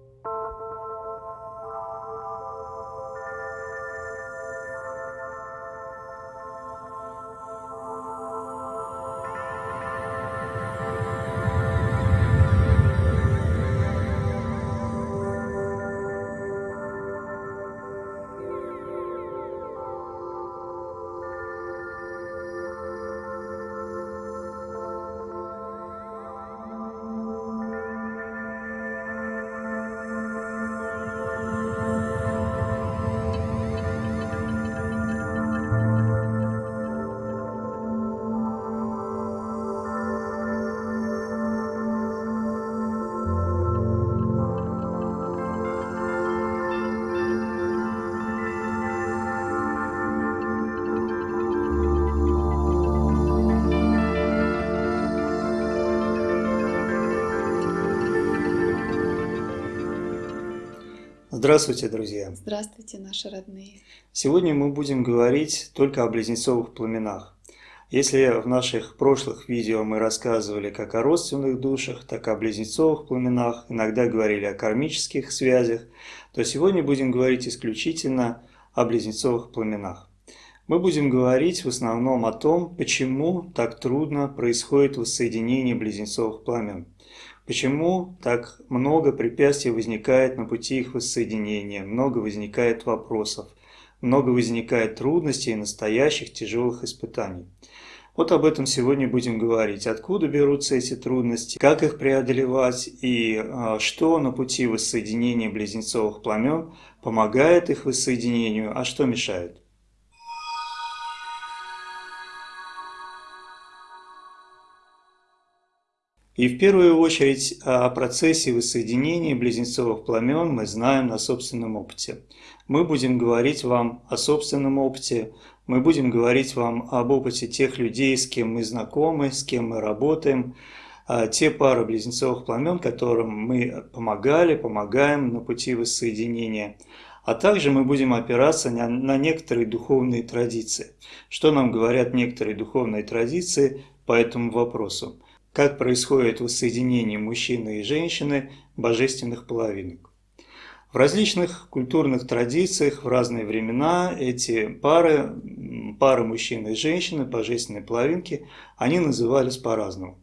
Música Здравствуйте, друзья! Здравствуйте, наши родные! Сегодня мы будем говорить только о близнецовых пламенах. Если в наших прошлых видео мы рассказывали как о родственных душах, так и о близнецовых пламенах, иногда говорили о кармических связях, то сегодня будем говорить исключительно о близнецовых пламенах. Мы будем говорить в основном о том, почему так трудно происходит воссоединение близнецовых пламен. Почему так много препятствий возникает на пути их воссоединения, много возникает вопросов, много возникает трудностей и настоящих тяжелых испытаний. Вот об этом сегодня будем говорить. Откуда берутся эти трудности, как их преодолевать и а, что на пути воссоединения близнецовых пламен помогает их воссоединению, а что мешает. И в первую очередь о процессе воссоединения близнецовых пламен мы знаем на собственном опыте. Мы будем говорить вам о собственном опыте, мы будем говорить вам об опыте тех людей, с кем мы знакомы, с кем мы работаем, а те пары близнецовых пламен, которым мы помогали, помогаем на пути воссоединения. А также мы будем опираться на, на некоторые духовные традиции. Что нам говорят некоторые духовные традиции по этому вопросу? Как происходит воссоединение мужчины и женщины божественных половинок. В различных культурных традициях в разные времена эти пары, пары мужчины и женщины, божественные половинки, они назывались по-разному.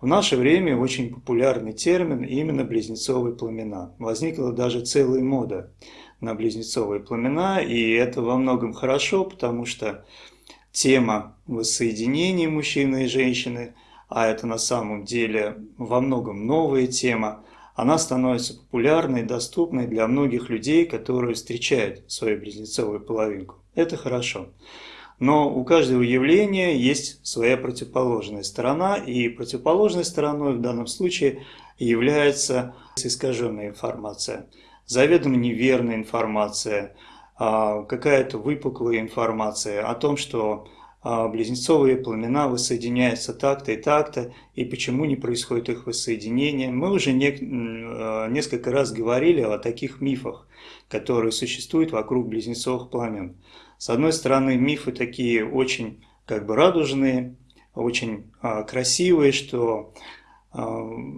В наше время очень популярный термин именно близнецовые пламена. Возникла даже целая мода на близнецовые пламена, и это во многом хорошо, потому что тема воссоединения мужчины и женщины – а это на самом деле во многом новая тема, она становится популярной и доступной для многих людей, которые встречают свою близнецовую половинку. Это хорошо. Но у каждого явления есть своя противоположная сторона, и противоположной стороной в данном случае является искаженная информация, заведомо неверная информация, а, какая-то выпуклая информация о том, что близнецовые пламена воссоединяются так-то и так-то, и почему не происходит их воссоединение. Мы уже не, а, несколько раз говорили о таких мифах, которые существуют вокруг близнецовых пламен. С одной стороны, мифы такие очень как бы радужные, очень а, красивые, что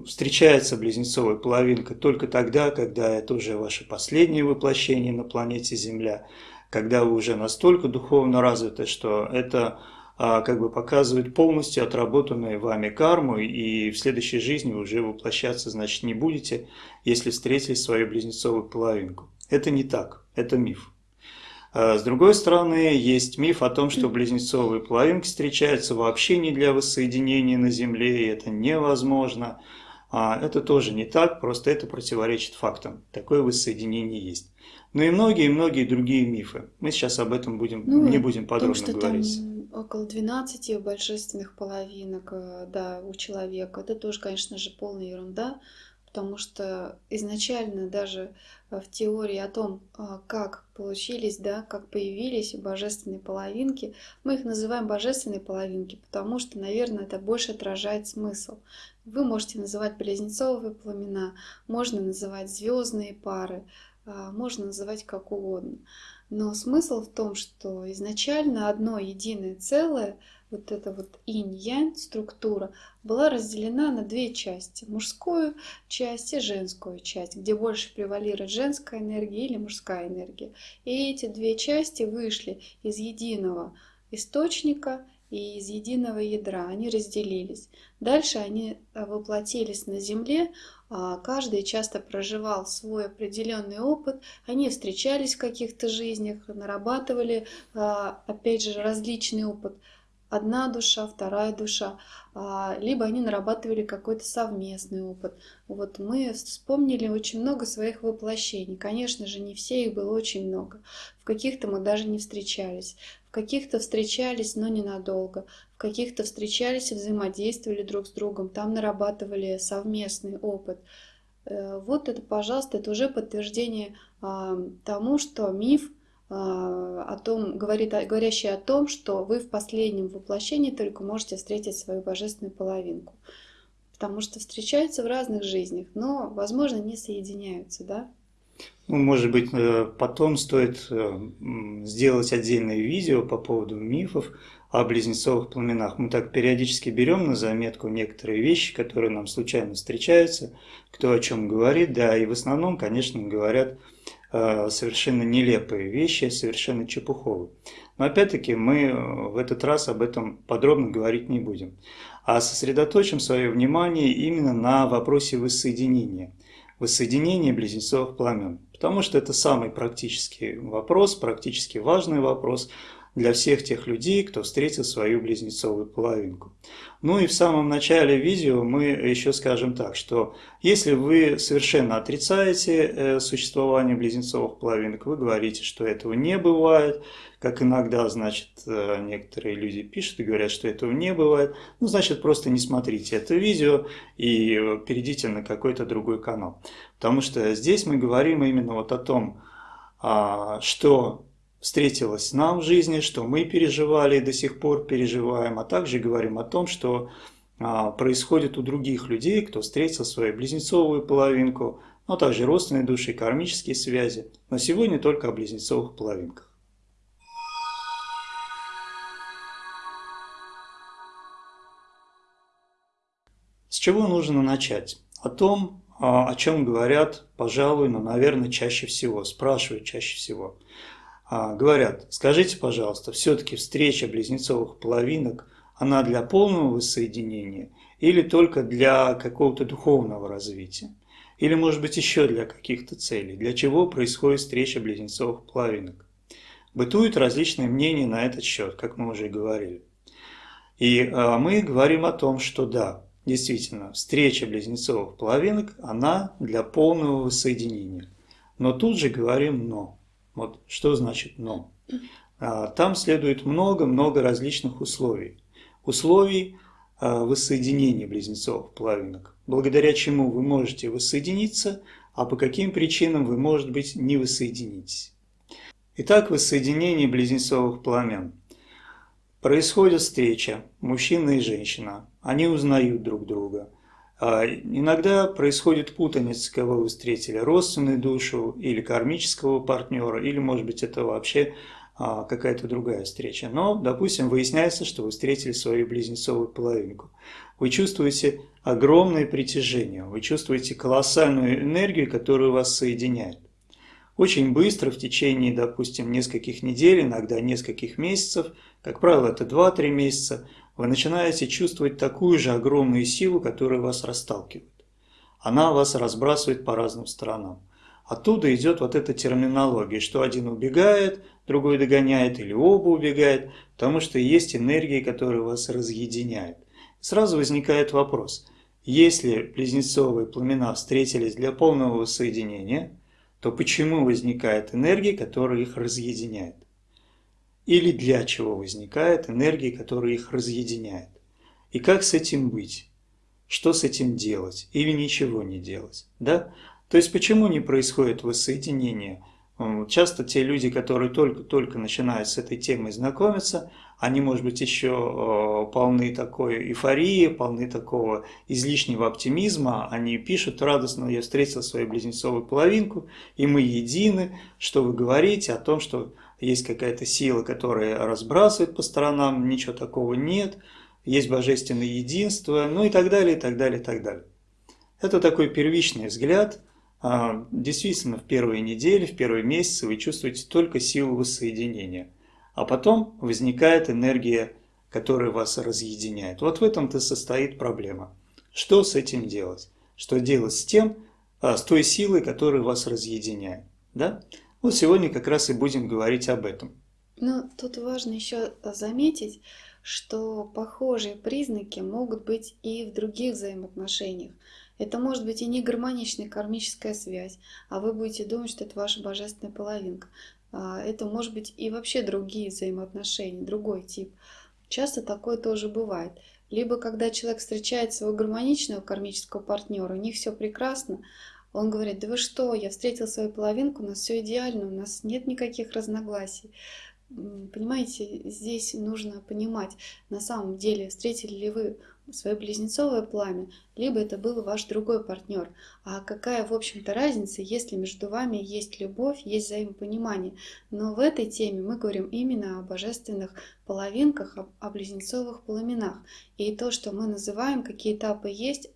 встречается близнецовая половинка только тогда, когда это уже ваше последнее воплощение на планете Земля, когда вы уже настолько духовно развиты, что это а, как бы показывает полностью отработанную вами карму, и в следующей жизни вы уже воплощаться, значит, не будете, если встретили свою близнецовую половинку. Это не так, это миф. А, с другой стороны, есть миф о том, что близнецовые половинки встречаются вообще не для воссоединения на Земле, и это невозможно. А это тоже не так, просто это противоречит фактам. Такое воссоединение есть. Ну и многие-многие другие мифы. Мы сейчас об этом будем, ну, не будем подробно том, что говорить. Там около 12 божественных половинок э, да, у человека. Это тоже, конечно же, полная ерунда, потому что изначально даже э, в теории о том, э, как получились, да, как появились божественные половинки, мы их называем божественные половинки, потому что, наверное, это больше отражает смысл. Вы можете называть близнецовые пламена, можно называть звездные пары, можно называть как угодно. Но смысл в том, что изначально одно единое целое вот эта вот инь-янь структура была разделена на две части. Мужскую часть и женскую часть, где больше превалирует женская энергия или мужская энергия. И эти две части вышли из единого источника и из единого ядра. Они разделились. Дальше они э, воплотились на Земле, а, каждый часто проживал свой определенный опыт, они встречались в каких-то жизнях, нарабатывали, а, опять же, различный опыт. Одна душа, вторая душа, а, либо они нарабатывали какой-то совместный опыт. Вот мы вспомнили очень много своих воплощений. Конечно же, не все их было очень много. В каких-то мы даже не встречались, в каких-то встречались, но ненадолго, каких-то встречались взаимодействовали друг с другом, там нарабатывали совместный опыт. Э, вот это, пожалуйста, это уже подтверждение а, тому, что миф а, о том, говорит, говорящий о том, что вы в последнем воплощении только можете встретить свою божественную половинку. Потому что встречаются в разных жизнях, но, возможно, не соединяются, да? Ну, может быть, э, потом стоит э, сделать отдельное видео по поводу мифов о близнецовых пламенах. Мы так периодически берем на заметку некоторые вещи, которые нам случайно встречаются, кто о чем говорит, да, и в основном, конечно, говорят э, совершенно нелепые вещи, совершенно чепуховые. Но опять-таки мы в этот раз об этом подробно говорить не будем, а сосредоточим свое внимание именно на вопросе воссоединения – воссоединение близнецовых пламен. Потому что это самый практический вопрос, практически важный вопрос для всех тех людей, кто встретил свою близнецовую половинку. Ну и в самом начале видео мы еще скажем так, что если вы совершенно отрицаете э, существование близнецовых половинок, вы говорите, что этого не бывает, как иногда, значит, э, некоторые люди пишут и говорят, что этого не бывает, ну, значит, просто не смотрите это видео и э, перейдите на какой-то другой канал. Потому что здесь мы говорим именно вот о том, а, что встретилось нам в жизни, что мы переживали и до сих пор переживаем, а также говорим о том, что а, происходит у других людей, кто встретил свою близнецовую половинку, но также родственные души, кармические связи. Но сегодня только о близнецовых половинках. С чего нужно начать? О том, а, о чем говорят, пожалуй, но, наверное, чаще всего, спрашивают чаще всего. А, говорят, скажите, пожалуйста, все-таки встреча близнецовых половинок, она для полного воссоединения или только для какого-то духовного развития? Или, может быть, еще для каких-то целей? Для чего происходит встреча близнецовых половинок? Бытуют различные мнения на этот счет, как мы уже говорили. И а, мы говорим о том, что да, действительно, встреча близнецовых половинок, она для полного воссоединения. Но тут же говорим «но». Вот что значит «но». А, там следует много-много различных условий. Условий а, воссоединения близнецовых половинок, благодаря чему вы можете воссоединиться, а по каким причинам вы, может быть, не воссоединитесь. Итак, воссоединение близнецовых пламен. Происходит встреча, мужчина и женщина, они узнают друг друга – иногда происходит путаница, кого вы встретили, родственную душу или кармического партнера, или, может быть, это вообще а, какая-то другая встреча. Но, допустим, выясняется, что вы встретили свою близнецовую половинку. Вы чувствуете огромное притяжение, вы чувствуете колоссальную энергию, которая вас соединяет. Очень быстро, в течение, допустим, нескольких недель, иногда нескольких месяцев, как правило, это 2-3 месяца, вы начинаете чувствовать такую же огромную силу, которая вас расталкивает. Она вас разбрасывает по разным сторонам. Оттуда идет вот эта терминология, что один убегает, другой догоняет или оба убегают, потому что есть энергии, которые вас разъединяют. Сразу возникает вопрос, если близнецовые пламена встретились для полного воссоединения, то почему возникает энергия, которая их разъединяет? Или для чего возникает энергия, которая их разъединяет. И как с этим быть? Что с этим делать? Или ничего не делать? Да? То есть почему не происходит воссоединение? Часто те люди, которые только-только начинают с этой темой знакомиться, они, может быть, еще полны такой эйфории, полны такого излишнего оптимизма. Они пишут радостно, я встретил свою близнецовую половинку, и мы едины, что вы говорите о том, что есть какая-то сила, которая разбрасывает по сторонам, ничего такого нет, есть божественное единство, ну и так далее, и так далее, и так далее. Это такой первичный взгляд. А, действительно, в первые недели, в первые месяцы вы чувствуете только силу воссоединения. А потом возникает энергия, которая вас разъединяет. Вот в этом-то состоит проблема. Что с этим делать? Что делать с тем, а, с той силой, которая вас разъединяет? Да? Вот сегодня как раз и будем говорить об этом. Ну, тут важно еще заметить, что похожие признаки могут быть и в других взаимоотношениях. Это может быть и не гармоничная кармическая связь, а вы будете думать, что это ваша божественная половинка. А, это может быть и вообще другие взаимоотношения, другой тип. Часто такое тоже бывает. Либо когда человек встречает своего гармоничного кармического партнера, у них все прекрасно, он говорит, да вы что, я встретил свою половинку, у нас все идеально, у нас нет никаких разногласий. Понимаете, здесь нужно понимать, на самом деле, встретили ли вы свое близнецовое пламя, либо это был ваш другой партнер. А какая, в общем-то, разница, если между вами есть любовь, есть взаимопонимание. Но в этой теме мы говорим именно о божественных половинках, о близнецовых пламенах. И то, что мы называем, какие этапы есть,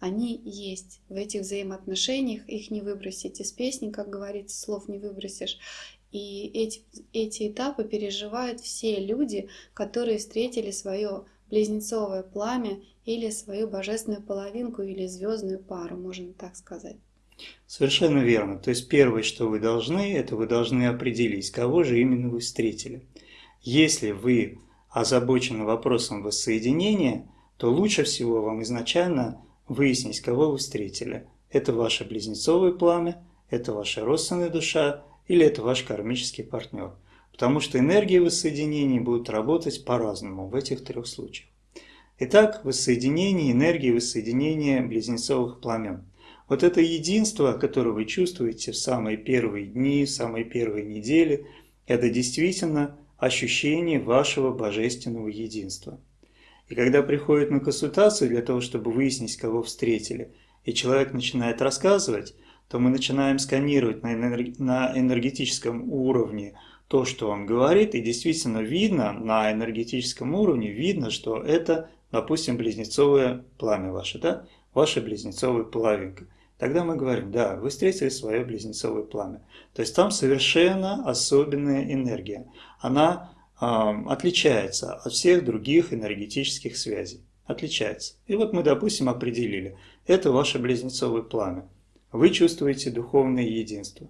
они есть в этих взаимоотношениях, их не выбросить из песни, как говорится, слов не выбросишь. И эти, эти этапы переживают все люди, которые встретили свое близнецовое пламя или свою божественную половинку или звездную пару, можно так сказать. Совершенно верно. То есть первое, что вы должны, это вы должны определить, кого же именно вы встретили. Если вы озабочены вопросом воссоединения, то лучше всего вам изначально выяснить, кого вы встретили. Это ваше близнецовое пламя, это ваша родственная душа или это ваш кармический партнер. Потому что энергии воссоединения будут работать по-разному в этих трех случаях. Итак, воссоединение энергии воссоединения близнецовых пламен. Вот это единство, которое вы чувствуете в самые первые дни, в самые первые недели, это действительно ощущение вашего божественного единства. И когда приходит на консультацию для того, чтобы выяснить, кого встретили, и человек начинает рассказывать, то мы начинаем сканировать на энергетическом уровне то, что он говорит, и действительно видно, на энергетическом уровне видно, что это, допустим, близнецовое пламя ваше, да? ваша близнецовая половинка. Тогда мы говорим, да, вы встретили свое близнецовое пламя. То есть там совершенно особенная энергия. Она отличается от всех других энергетических связей. Отличается. И вот мы, допустим, определили, это ваше близнецовое пламя. Вы чувствуете духовное единство,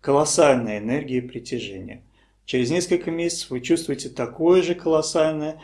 колоссальная энергия притяжения. Через несколько месяцев вы чувствуете такое же колоссальное,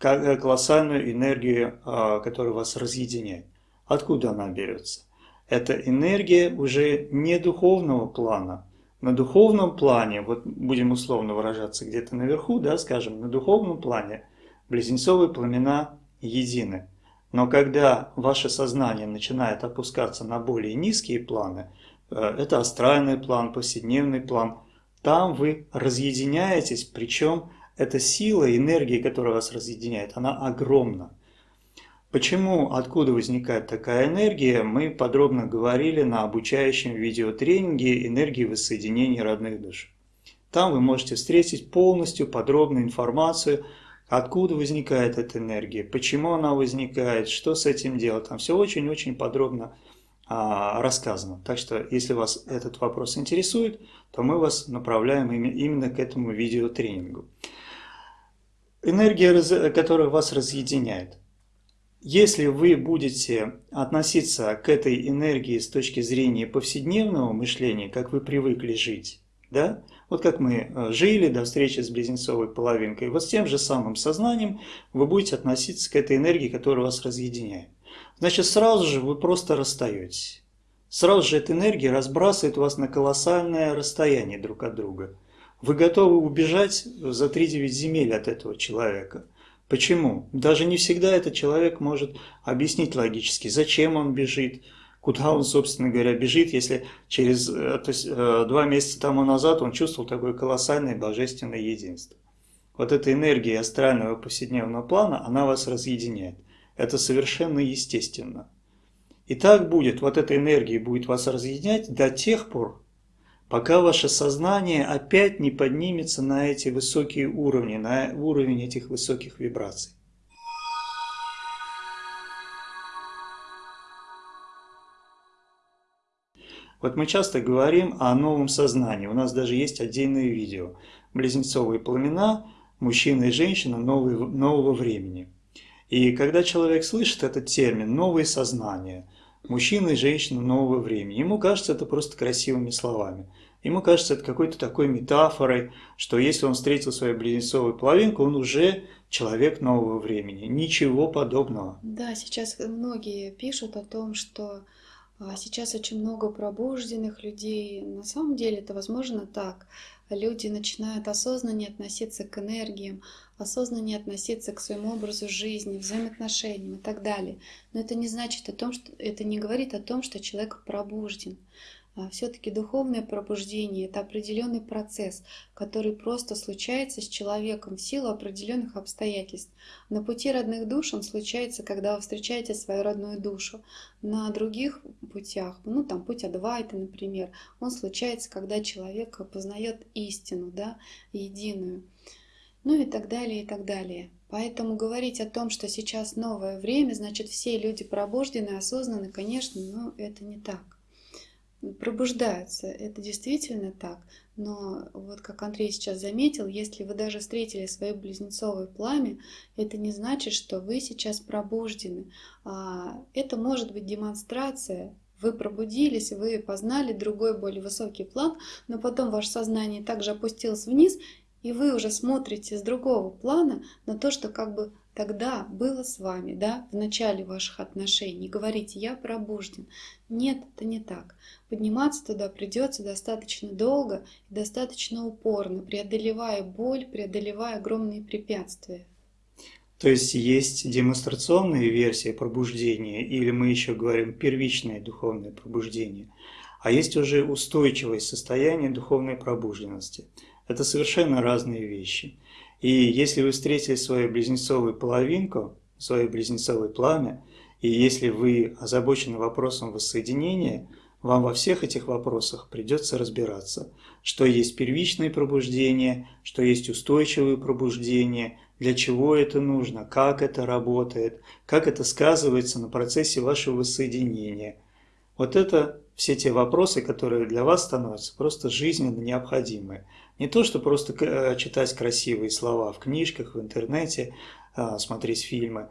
э, колоссальную энергию, а, которая вас разъединяет. Откуда она берется? Это энергия уже не духовного плана, на духовном плане, вот будем условно выражаться где-то наверху, да, скажем, на духовном плане близнецовые пламена едины. Но когда ваше сознание начинает опускаться на более низкие планы, э, это астральный план, повседневный план, там вы разъединяетесь, причем эта сила, энергия, которая вас разъединяет, она огромна. Почему, откуда возникает такая энергия, мы подробно говорили на обучающем видеотренинге «Энергии воссоединения родных душ». Там вы можете встретить полностью подробную информацию, откуда возникает эта энергия, почему она возникает, что с этим делать. Там все очень-очень подробно а, рассказано. Так что, если вас этот вопрос интересует, то мы вас направляем именно к этому видеотренингу. Энергия, которая вас разъединяет – если вы будете относиться к этой энергии с точки зрения повседневного мышления, как вы привыкли жить, да, вот как мы э, жили до встречи с близнецовой половинкой, вот с тем же самым сознанием вы будете относиться к этой энергии, которая вас разъединяет. Значит, сразу же вы просто расстаетесь. Сразу же эта энергия разбрасывает вас на колоссальное расстояние друг от друга. Вы готовы убежать за 3-9 земель от этого человека – Почему? Даже не всегда этот человек может объяснить логически, зачем он бежит, куда он, собственно говоря, бежит, если через э, то есть, э, два месяца тому назад он чувствовал такое колоссальное божественное единство. Вот эта энергия астрального повседневного плана, она вас разъединяет. Это совершенно естественно. И так будет, вот эта энергия будет вас разъединять до тех пор, пока ваше сознание опять не поднимется на эти высокие уровни, на уровень этих высоких вибраций. Вот мы часто говорим о новом сознании. У нас даже есть отдельное видео. Близнецовые пламена, мужчина и женщина нового, времени. И когда человек слышит этот термин «новое сознание», мужчина и женщина нового времени, ему кажется это просто красивыми словами. Ему кажется это какой-то такой метафорой, что если он встретил свою близнецовую половинку, он уже человек нового времени. Ничего подобного. Да, сейчас многие пишут о том, что а сейчас очень много пробужденных людей. На самом деле это возможно так. Люди начинают осознаннее относиться к энергиям, осознаннее относиться к своему образу жизни, взаимоотношениям и так далее. Но это не значит о том, что это не говорит о том, что человек пробужден. А все-таки духовное пробуждение – это определенный процесс, который просто случается с человеком в силу определенных обстоятельств. На пути родных душ он случается, когда вы встречаете свою родную душу. На других путях, ну там путь Адвайта, например, он случается, когда человек познает истину, да, единую. Ну и так далее, и так далее. Поэтому говорить о том, что сейчас новое время, значит все люди пробуждены, осознаны, конечно, но это не так пробуждаются. Это действительно так. Но вот как Андрей сейчас заметил, если вы даже встретили свое близнецовое пламя, это не значит, что вы сейчас пробуждены. А, это может быть демонстрация вы пробудились, вы познали другой более высокий план, но потом ваше сознание также опустилось вниз, и вы уже смотрите с другого плана на то, что как бы тогда было с вами, да, в начале ваших отношений. Говорите, я пробужден. Нет, это не так. Подниматься туда придется достаточно долго и достаточно упорно, преодолевая боль, преодолевая огромные препятствия. То есть есть демонстрационные версии пробуждения, или мы еще говорим первичное духовное пробуждение, а есть уже устойчивое состояние духовной пробужденности. Это совершенно разные вещи. И если вы встретили свою близнецовую половинку, свое близнецовое пламя, и если вы озабочены вопросом воссоединения, вам во всех этих вопросах придется разбираться, что есть первичное пробуждение, что есть устойчивое пробуждение, для чего это нужно, как это работает, как это сказывается на процессе вашего воссоединения. Вот это все те вопросы, которые для вас становятся просто жизненно необходимы. Не то, что просто э, читать красивые слова в книжках, в интернете, а, смотреть фильмы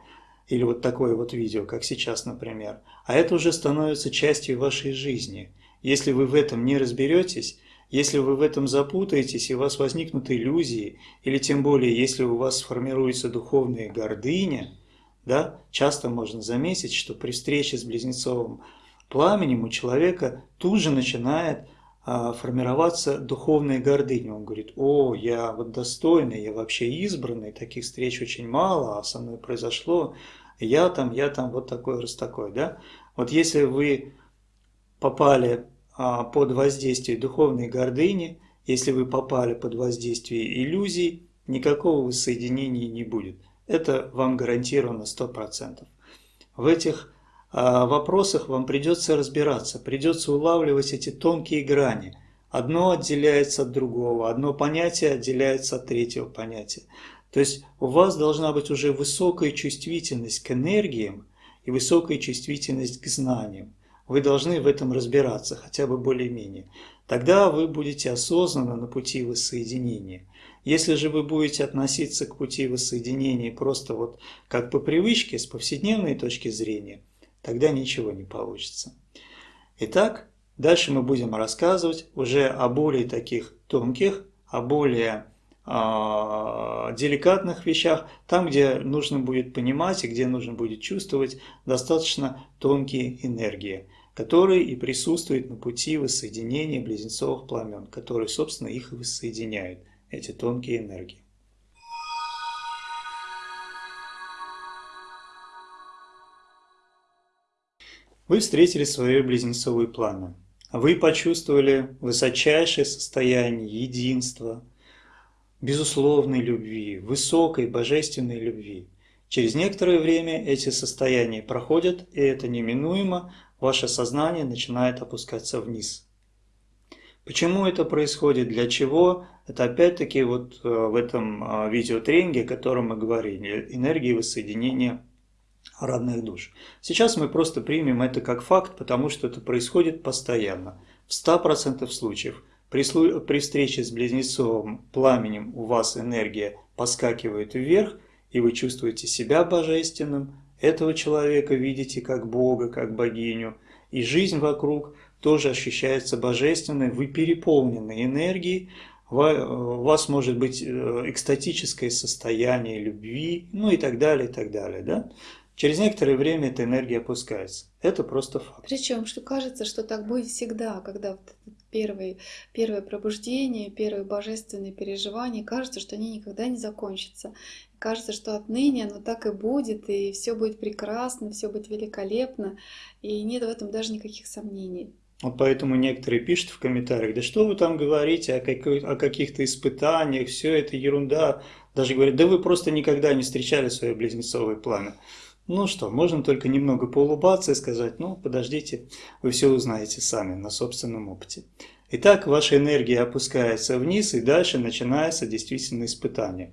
или вот такое вот видео, как сейчас, например, а это уже становится частью вашей жизни. Если вы в этом не разберетесь, если вы в этом запутаетесь и у вас возникнут иллюзии, или тем более, если у вас сформируется духовная гордыня, да, часто можно заметить, что при встрече с близнецовым пламенем у человека тут же начинает формироваться духовная гордыня. Он говорит, о, я вот достойный, я вообще избранный, таких встреч очень мало, а со мной произошло, я там, я там, вот такой, раз такой, да. Вот если вы попали а, под воздействие духовной гордыни, если вы попали под воздействие иллюзий, никакого воссоединения не будет. Это вам гарантировано 100%. В этих вопросах вам придется разбираться, придется улавливать эти тонкие грани. Одно отделяется от другого, одно понятие отделяется от третьего понятия. То есть у вас должна быть уже высокая чувствительность к энергиям и высокая чувствительность к знаниям. Вы должны в этом разбираться, хотя бы более-менее. Тогда вы будете осознанно на пути воссоединения. Если же вы будете относиться к пути воссоединения просто вот как по привычке, с повседневной точки зрения – тогда ничего не получится. Итак, дальше мы будем рассказывать уже о более таких тонких, о более э, деликатных вещах, там, где нужно будет понимать и где нужно будет чувствовать достаточно тонкие энергии, которые и присутствуют на пути воссоединения близнецовых пламен, которые, собственно, их и воссоединяют, эти тонкие энергии. Вы встретили свое близнецовое пламя. Вы почувствовали высочайшее состояние единства, безусловной любви, высокой божественной любви. Через некоторое время эти состояния проходят, и это неминуемо, ваше сознание начинает опускаться вниз. Почему это происходит, для чего? Это опять-таки вот э, в этом э, видеотренинге, о котором мы говорили, энергии воссоединения родных душ. Сейчас мы просто примем это как факт, потому что это происходит постоянно. В 100% случаев при, при встрече с близнецовым пламенем у вас энергия поскакивает вверх, и вы чувствуете себя божественным, этого человека видите как Бога, как богиню, и жизнь вокруг – тоже ощущается божественной, вы переполнены энергией, у вас может быть э, экстатическое состояние любви, ну и так далее, и так далее. Да? Через некоторое время эта энергия опускается. Это просто факт. Причем, что кажется, что так будет всегда, когда вот первые, первое пробуждение, первые божественные переживания, кажется, что они никогда не закончатся. Кажется, что отныне оно так и будет, и все будет прекрасно, все будет великолепно, и нет в этом даже никаких сомнений. Вот поэтому некоторые пишут в комментариях, да что вы там говорите о, какой, о каких-то испытаниях, все это ерунда. Даже говорят, да вы просто никогда не встречали свое близнецовое пламя. Ну что, можно только немного поулыбаться и сказать, ну подождите, вы все узнаете сами на собственном опыте. Итак, ваша энергия опускается вниз и дальше начинается действительно испытание.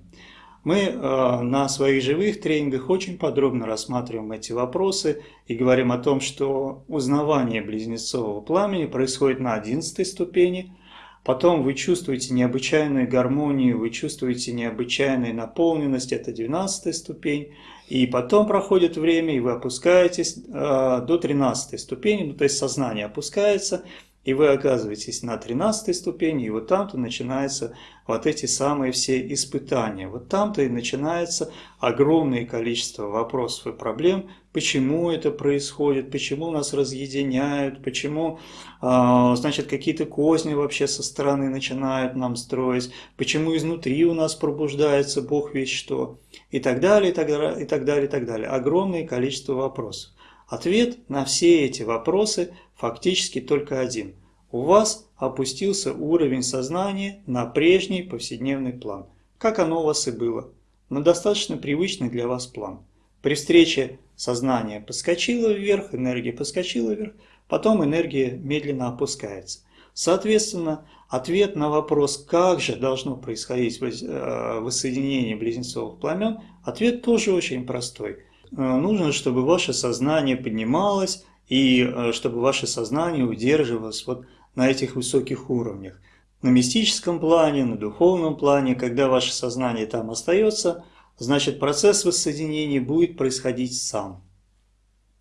Мы э, на своих живых тренингах очень подробно рассматриваем эти вопросы и говорим о том, что узнавание близнецового пламени происходит на 11 ступени, потом вы чувствуете необычайную гармонию, вы чувствуете необычайную наполненность, это 12 ступень, и потом проходит время, и вы опускаетесь э, до 13 ступени, ну, то есть сознание опускается, и вы оказываетесь на 13 ступени, и вот там-то начинаются вот эти самые все испытания. Вот там-то и начинается огромное количество вопросов и проблем, почему это происходит, почему нас разъединяют, почему, а, значит, какие-то козни вообще со стороны начинают нам строить, почему изнутри у нас пробуждается Бог весь что, и так далее, и так далее, и так далее, и так далее. Огромное количество вопросов. Ответ на все эти вопросы фактически только один. У вас опустился уровень сознания на прежний повседневный план, как оно у вас и было, на достаточно привычный для вас план. При встрече сознание подскочило вверх, энергия подскочила вверх, потом энергия медленно опускается. Соответственно, ответ на вопрос, как же должно происходить э, воссоединение близнецовых пламен, ответ тоже очень простой. Э, нужно, чтобы ваше сознание поднималось, и э, чтобы ваше сознание удерживалось вот на этих высоких уровнях. На мистическом плане, на духовном плане, когда ваше сознание там остается, значит процесс воссоединения будет происходить сам.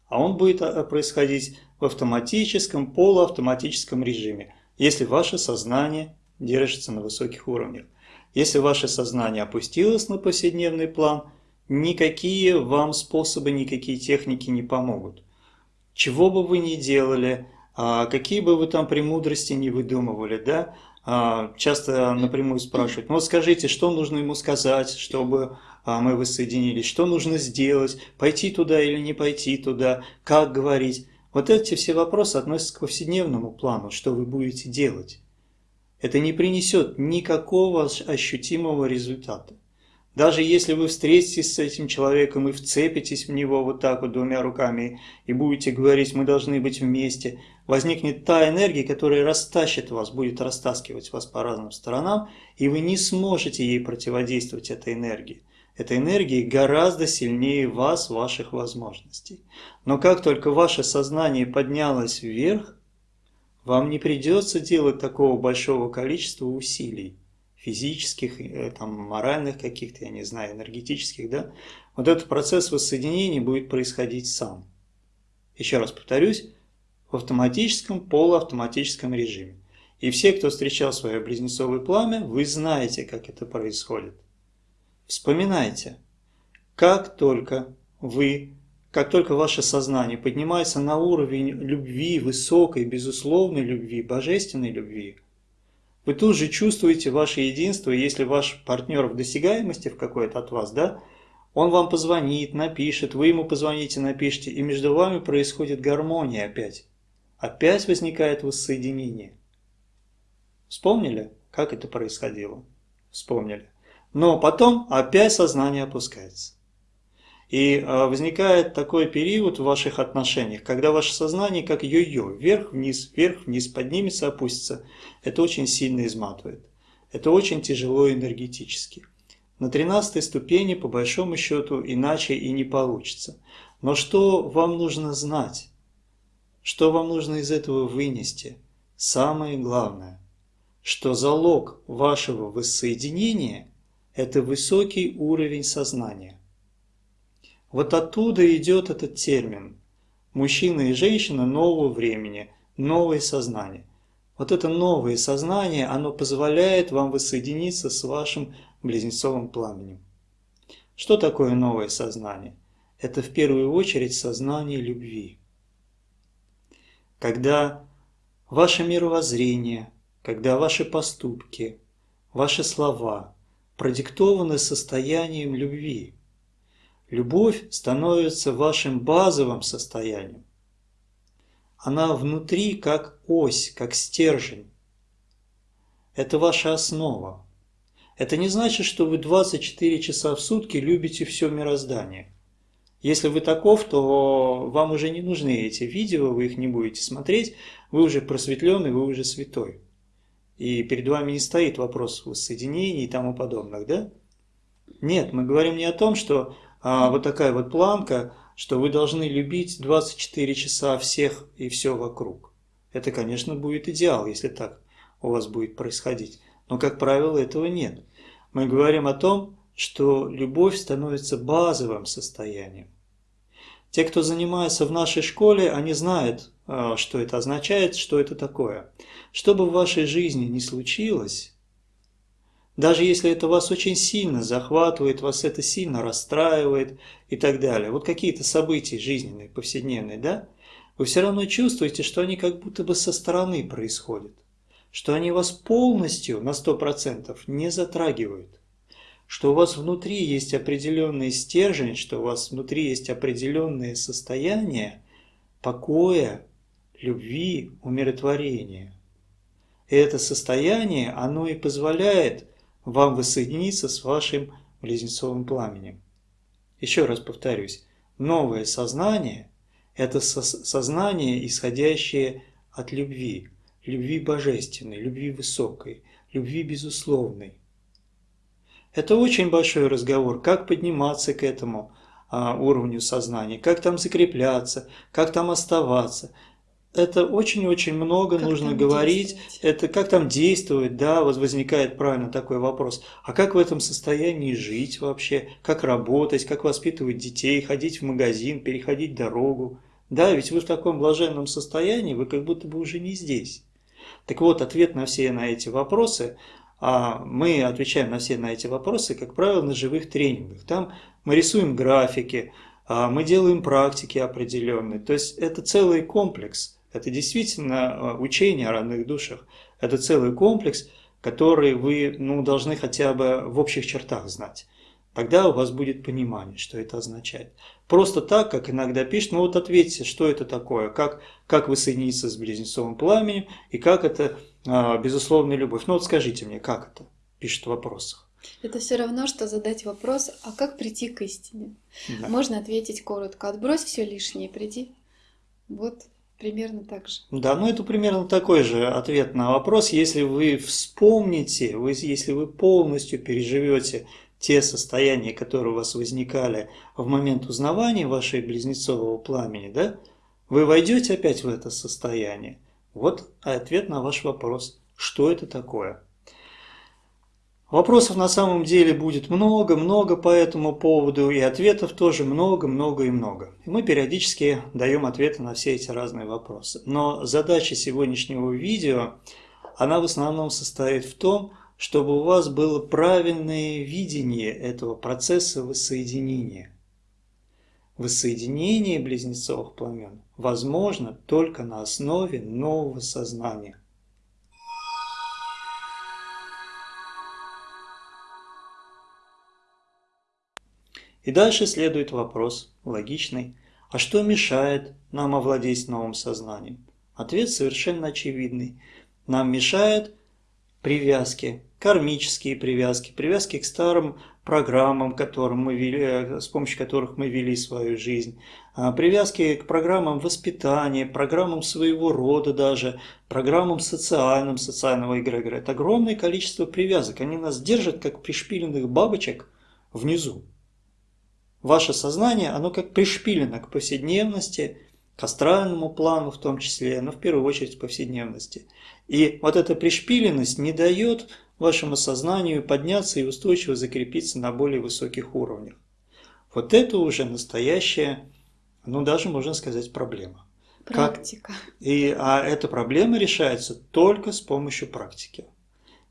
А он будет происходить в автоматическом, полуавтоматическом режиме, если ваше сознание держится на высоких уровнях. Если ваше сознание опустилось на повседневный план, никакие вам способы, никакие техники не помогут. Чего бы вы ни делали, а, какие бы вы там премудрости не выдумывали, да, а, часто напрямую спрашивают, ну скажите, что нужно ему сказать, чтобы а, мы воссоединились, что нужно сделать, пойти туда или не пойти туда, как говорить. Вот эти все вопросы относятся к повседневному плану, что вы будете делать. Это не принесет никакого ощутимого результата. Даже если вы встретитесь с этим человеком и вцепитесь в него вот так вот двумя руками и будете говорить, мы должны быть вместе, возникнет та энергия, которая растащит вас, будет растаскивать вас по разным сторонам, и вы не сможете ей противодействовать, этой энергии. Эта энергия гораздо сильнее вас, ваших возможностей. Но как только ваше сознание поднялось вверх, вам не придется делать такого большого количества усилий физических, э, там, моральных каких-то, я не знаю, энергетических, да, вот этот процесс воссоединения будет происходить сам. Еще раз повторюсь, в автоматическом, полуавтоматическом режиме. И все, кто встречал свое близнецовое пламя, вы знаете, как это происходит. Вспоминайте, как только вы, как только ваше сознание поднимается на уровень любви, высокой, безусловной любви, божественной любви, вы тут же чувствуете ваше единство, если ваш партнер в досягаемости в какой-то от вас, да, он вам позвонит, напишет, вы ему позвоните, напишите, и между вами происходит гармония опять. Опять возникает воссоединение. Вспомнили, как это происходило? Вспомнили. Но потом опять сознание опускается. И а, возникает такой период в ваших отношениях, когда ваше сознание как йо-йо, вверх-вниз, вверх-вниз, поднимется, опустится. Это очень сильно изматывает. Это очень тяжело энергетически. На 13 ступени, по большому счету, иначе и не получится. Но что вам нужно знать? Что вам нужно из этого вынести? Самое главное, что залог вашего воссоединения – это высокий уровень сознания. Вот оттуда идет этот термин «мужчина и женщина нового времени», «новое сознание». Вот это новое сознание, оно позволяет вам воссоединиться с вашим близнецовым пламенем. Что такое новое сознание? Это в первую очередь сознание любви. Когда ваше мировоззрение, когда ваши поступки, ваши слова продиктованы состоянием любви – Любовь становится вашим базовым состоянием. Она внутри как ось, как стержень. Это ваша основа. Это не значит, что вы 24 часа в сутки любите все мироздание. Если вы таков, то вам уже не нужны эти видео, вы их не будете смотреть, вы уже просветленный, вы уже святой. И перед вами не стоит вопрос воссоединений и тому подобных, да? Нет, мы говорим не о том, что а, вот такая вот планка, что вы должны любить 24 часа всех и все вокруг. Это, конечно, будет идеал, если так у вас будет происходить. Но, как правило, этого нет. Мы говорим о том, что любовь становится базовым состоянием. Те, кто занимается в нашей школе, они знают, а, что это означает, что это такое. Что бы в вашей жизни ни случилось, даже если это вас очень сильно захватывает, вас это сильно расстраивает и так далее. Вот какие-то события жизненные, повседневные, да? Вы все равно чувствуете, что они как будто бы со стороны происходят. Что они вас полностью на 100% не затрагивают. Что у вас внутри есть определенный стержень, что у вас внутри есть определенное состояние покоя, любви, умиротворения. И это состояние, оно и позволяет вам воссоединиться с вашим близнецовым пламенем. Еще раз повторюсь, новое сознание – это сознание, исходящее от любви, любви божественной, любви высокой, любви безусловной. Это очень большой разговор, как подниматься к этому а, уровню сознания, как там закрепляться, как там оставаться, это очень-очень много как нужно говорить. Это как там действовать, да, вот возникает правильно такой вопрос. А как в этом состоянии жить вообще? Как работать, как воспитывать детей, ходить в магазин, переходить дорогу? Да, ведь вы в таком блаженном состоянии, вы как будто бы уже не здесь. Так вот, ответ на все на эти вопросы, мы отвечаем на все на эти вопросы, как правило, на живых тренингах. Там мы рисуем графики, а мы делаем практики определенные. То есть это целый комплекс это действительно э, учение о родных душах. Это целый комплекс, который вы ну, должны хотя бы в общих чертах знать. Тогда у вас будет понимание, что это означает. Просто так, как иногда пишут, ну вот ответьте, что это такое, как, как вы соединиться с близнецовым пламенем и как это а, безусловная любовь. Ну вот скажите мне, как это, пишут в вопросах. Это все равно, что задать вопрос, а как прийти к истине? Да. Можно ответить коротко, отбрось все лишнее, приди. Вот Примерно так же. Да, ну это примерно такой же ответ на вопрос. Если вы вспомните, вы, если вы полностью переживете те состояния, которые у вас возникали в момент узнавания вашей близнецового пламени, да, вы войдете опять в это состояние. Вот ответ на ваш вопрос. Что это такое? Вопросов на самом деле будет много-много по этому поводу, и ответов тоже много-много и много. И мы периодически даем ответы на все эти разные вопросы. Но задача сегодняшнего видео, она в основном состоит в том, чтобы у вас было правильное видение этого процесса воссоединения. Воссоединение близнецовых пламен возможно только на основе нового сознания. И дальше следует вопрос, логичный, а что мешает нам овладеть новым сознанием? Ответ совершенно очевидный. Нам мешают привязки, кармические привязки, привязки к старым программам, которым мы вели, э, с помощью которых мы вели свою жизнь, а, привязки к программам воспитания, программам своего рода даже, программам социальным, социального эгрегора. Это огромное количество привязок. Они нас держат, как пришпиленных бабочек внизу. Ваше сознание, оно как пришпилено к повседневности, к астральному плану в том числе, но в первую очередь к повседневности. И вот эта пришпиленность не дает вашему сознанию подняться и устойчиво закрепиться на более высоких уровнях. Вот это уже настоящая, ну даже можно сказать, проблема. Практика. Как, и, а эта проблема решается только с помощью практики.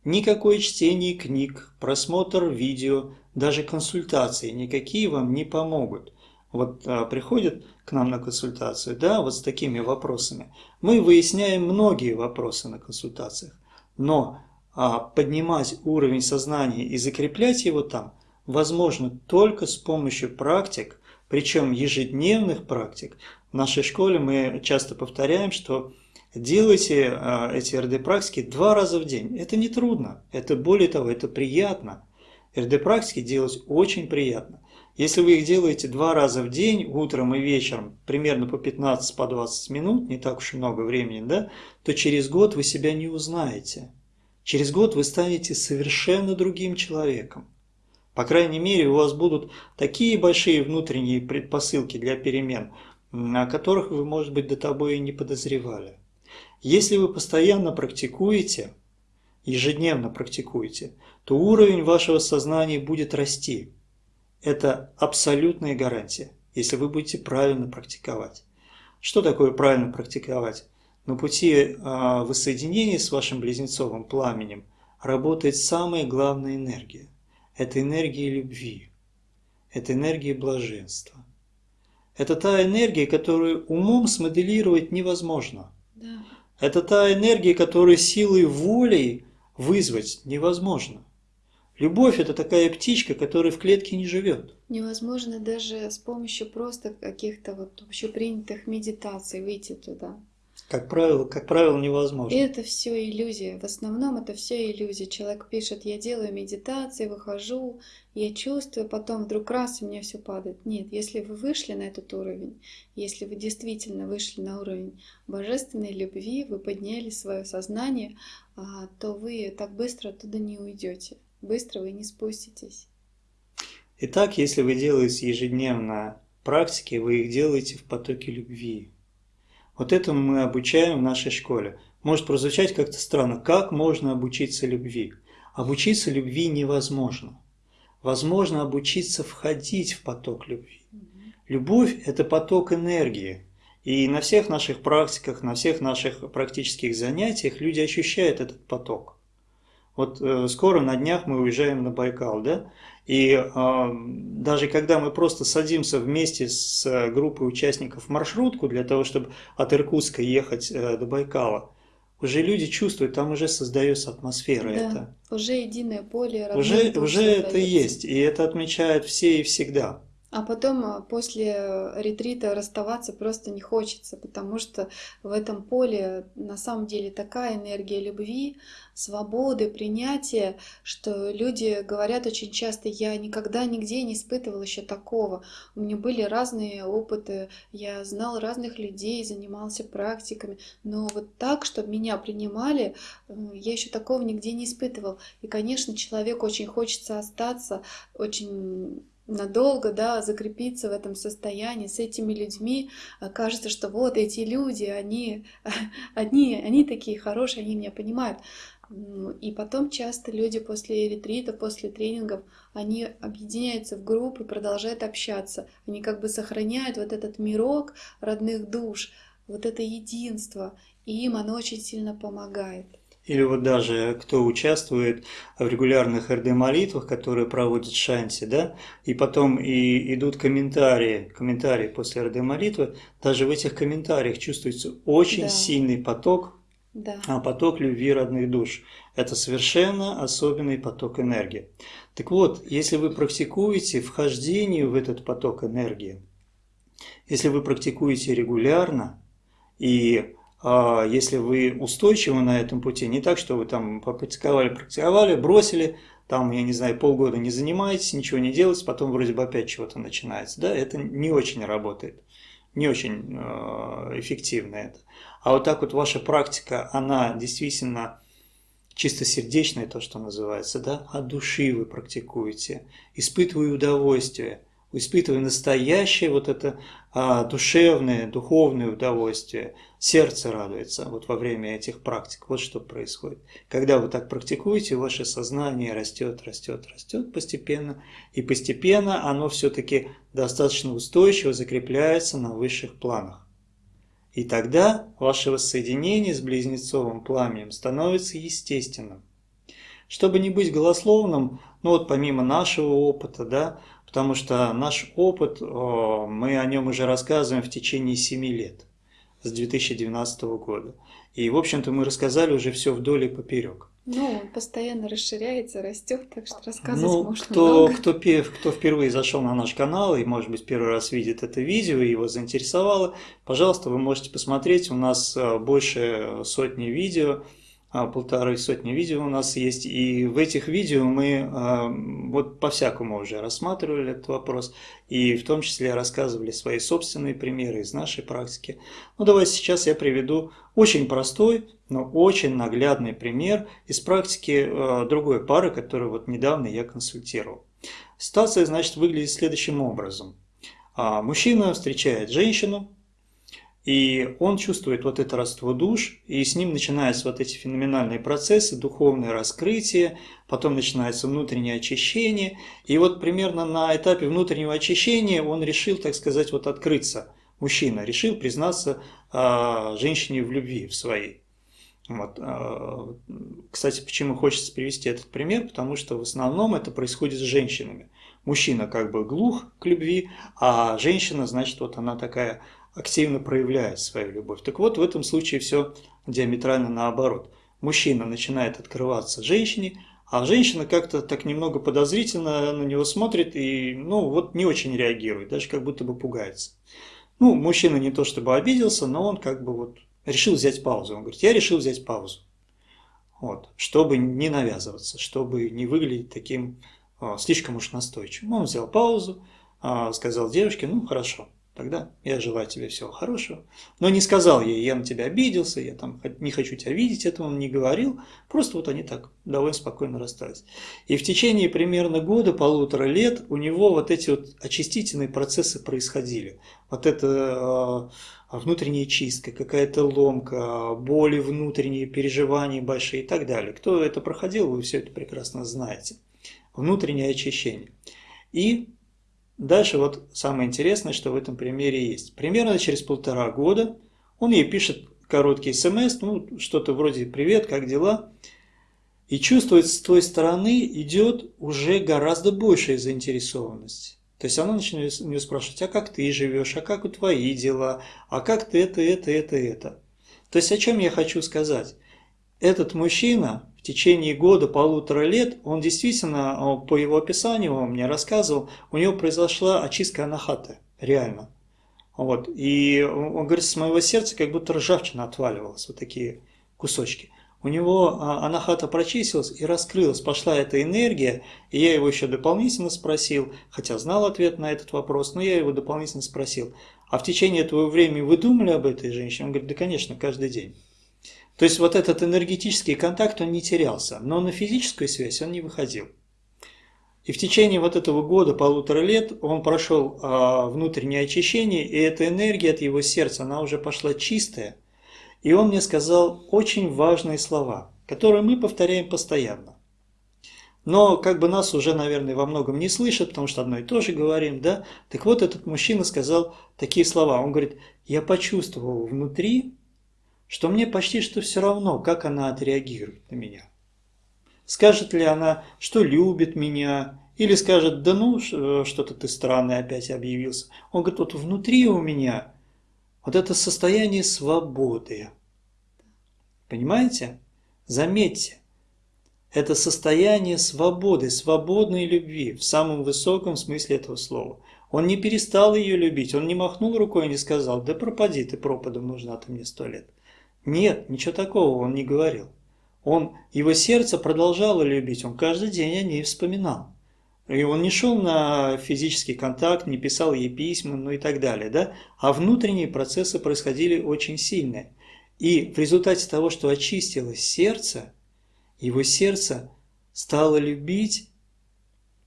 Никакое чтение книг, просмотр видео, даже консультации никакие вам не помогут. Вот а, приходят к нам на консультацию, да, вот с такими вопросами. Мы выясняем многие вопросы на консультациях, но а, поднимать уровень сознания и закреплять его там возможно только с помощью практик, причем ежедневных практик. В нашей школе мы часто повторяем, что делайте а, эти РД-практики два раза в день. Это не трудно, это более того, это приятно. РД-практики делать очень приятно. Если вы их делаете два раза в день, утром и вечером, примерно по 15-20 по 20 минут, не так уж и много времени, да, то через год вы себя не узнаете. Через год вы станете совершенно другим человеком. По крайней мере, у вас будут такие большие внутренние предпосылки для перемен, о которых вы, может быть, до того и не подозревали. Если вы постоянно практикуете, ежедневно практикуете, то уровень вашего сознания будет расти. Это абсолютная гарантия, если вы будете правильно практиковать. Что такое правильно практиковать? На пути а, воссоединения с вашим близнецовым пламенем работает самая главная энергия. Это энергия любви. Это энергия блаженства. Это та энергия, которую умом смоделировать невозможно. Да. Это та энергия, которую силой воли вызвать невозможно. Любовь – это такая птичка, которая в клетке не живет. Невозможно даже с помощью просто каких-то вот общепринятых медитаций выйти туда. Как правило, как правило, невозможно. И это все иллюзия. В основном это все иллюзия. Человек пишет, я делаю медитации, выхожу, я чувствую, потом вдруг раз, и мне все падает. Нет, если вы вышли на этот уровень, если вы действительно вышли на уровень божественной любви, вы подняли свое сознание, а, то вы так быстро оттуда не уйдете. Быстро вы не спуститесь. Итак, если вы делаете ежедневно практики, вы их делаете в потоке любви. Вот этому мы обучаем в нашей школе. Может прозвучать как-то странно. Как можно обучиться любви? Обучиться любви невозможно. Возможно обучиться входить в поток любви. Любовь – это поток энергии. И на всех наших практиках, на всех наших практических занятиях люди ощущают этот поток. Вот э, скоро на днях мы уезжаем на Байкал, да? И э, даже когда мы просто садимся вместе с э, группой участников маршрутку для того, чтобы от Иркутска ехать э, до Байкала, уже люди чувствуют, там уже создается атмосфера. Да, это. уже единое поле. Уже, уже это есть, и это отмечают все и всегда. А потом а, после ретрита расставаться просто не хочется, потому что в этом поле на самом деле такая энергия любви, свободы, принятия, что люди говорят очень часто, я никогда нигде не испытывал еще такого. У меня были разные опыты, я знал разных людей, занимался практиками, но вот так, чтобы меня принимали, я еще такого нигде не испытывал. И, конечно, человеку очень хочется остаться, очень надолго, да, закрепиться в этом состоянии с этими людьми. А кажется, что вот эти люди, они, они, они такие хорошие, они меня понимают. И потом часто люди после ретрита, после тренингов, они объединяются в группы, продолжают общаться. Они как бы сохраняют вот этот мирок родных душ, вот это единство. И им оно очень сильно помогает или вот даже кто участвует в регулярных РД-молитвах, которые проводят Шанти, да, и потом и идут комментарии, комментарии после РД-молитвы, даже в этих комментариях чувствуется очень да. сильный поток, да. а поток любви родных душ. Это совершенно особенный поток энергии. Так вот, если вы практикуете вхождение в этот поток энергии, если вы практикуете регулярно и если вы устойчивы на этом пути, не так, что вы там попрактиковали, практиковали, бросили, там, я не знаю, полгода не занимаетесь, ничего не делаете, потом вроде бы опять чего-то начинается, да, это не очень работает, не очень э, эффективно это. А вот так вот ваша практика, она действительно чистосердечная, то, что называется, да, от души вы практикуете, испытывая удовольствие, испытывая настоящее вот это а, душевное, духовное удовольствие, сердце радуется вот во время этих практик. Вот что происходит. Когда вы так практикуете, ваше сознание растет, растет, растет постепенно, и постепенно оно все-таки достаточно устойчиво закрепляется на высших планах. И тогда ваше воссоединение с близнецовым пламенем становится естественным. Чтобы не быть голословным, ну вот помимо нашего опыта, да, потому что наш опыт, мы о нем уже рассказываем в течение 7 лет, с 2012 года. И, в общем-то, мы рассказали уже все вдоль и поперек. Ну, он постоянно расширяется, растет, так что рассказывать ну, можно кто, много. Кто, кто впервые зашел на наш канал и, может быть, первый раз видит это видео и его заинтересовало, пожалуйста, вы можете посмотреть. У нас э, больше сотни видео а, полторы сотни видео у нас есть, и в этих видео мы а, вот по-всякому уже рассматривали этот вопрос, и в том числе рассказывали свои собственные примеры из нашей практики. Ну давайте сейчас я приведу очень простой, но очень наглядный пример из практики а, другой пары, которую вот недавно я консультировал. Ситуация, значит, выглядит следующим образом. Мужчина встречает женщину, и он чувствует вот это родство душ, и с ним начинаются вот эти феноменальные процессы, духовное раскрытие, потом начинается внутреннее очищение. И вот примерно на этапе внутреннего очищения он решил, так сказать, вот открыться. Мужчина решил признаться э, женщине в любви в своей. Вот. Э, кстати, почему хочется привести этот пример? Потому что в основном это происходит с женщинами. Мужчина как бы глух к любви, а женщина, значит, вот она такая активно проявляет свою любовь. Так вот, в этом случае все диаметрально наоборот. Мужчина начинает открываться женщине, а женщина как-то так немного подозрительно на него смотрит и, ну, вот не очень реагирует, даже как будто бы пугается. Ну, мужчина не то чтобы обиделся, но он как бы вот решил взять паузу. Он говорит, я решил взять паузу. Вот, чтобы не навязываться, чтобы не выглядеть таким о, слишком уж настойчивым. Он взял паузу, о, сказал девушке, ну, хорошо, Тогда я желаю тебе всего хорошего. Но не сказал ей, я на тебя обиделся, я там не хочу тебя видеть, этого он не говорил. Просто вот они так довольно спокойно расстались. И в течение примерно года, полутора лет у него вот эти вот очистительные процессы происходили. Вот это э, внутренняя чистка, какая-то ломка, боли внутренние, переживания большие и так далее. Кто это проходил, вы все это прекрасно знаете. Внутреннее очищение. И Дальше вот самое интересное, что в этом примере есть. Примерно через полтора года он ей пишет короткий смс, ну что-то вроде «Привет, как дела?» И чувствует с той стороны идет уже гораздо большая заинтересованность. То есть она начинает у нее спрашивать, а как ты живешь, а как у твои дела, а как ты это, это, это, это. То есть о чем я хочу сказать? Этот мужчина в течение года, полутора лет, он действительно, по его описанию, он мне рассказывал, у него произошла очистка анахаты, реально. Вот. И он говорит, с моего сердца как будто ржавчина отваливалась, вот такие кусочки. У него а, анахата прочистилась и раскрылась, пошла эта энергия, и я его еще дополнительно спросил, хотя знал ответ на этот вопрос, но я его дополнительно спросил, а в течение этого времени вы думали об этой женщине? Он говорит, да конечно, каждый день. То есть вот этот энергетический контакт, он не терялся, но на физическую связь он не выходил. И в течение вот этого года, полутора лет, он прошел а, внутреннее очищение, и эта энергия от его сердца, она уже пошла чистая. И он мне сказал очень важные слова, которые мы повторяем постоянно. Но как бы нас уже, наверное, во многом не слышат, потому что одно и то же говорим, да? Так вот, этот мужчина сказал такие слова. Он говорит, я почувствовал внутри, что мне почти что все равно, как она отреагирует на меня. Скажет ли она, что любит меня, или скажет, да ну, э, что-то ты странный опять объявился. Он говорит, вот внутри у меня вот это состояние свободы. Понимаете? Заметьте, это состояние свободы, свободной любви в самом высоком смысле этого слова. Он не перестал ее любить, он не махнул рукой и не сказал, да пропади ты пропадом, нужна ты мне сто лет. Нет, ничего такого он не говорил. Он, его сердце продолжало любить, он каждый день о ней вспоминал. И он не шел на физический контакт, не писал ей письма, ну и так далее, да? А внутренние процессы происходили очень сильные. И в результате того, что очистилось сердце, его сердце стало любить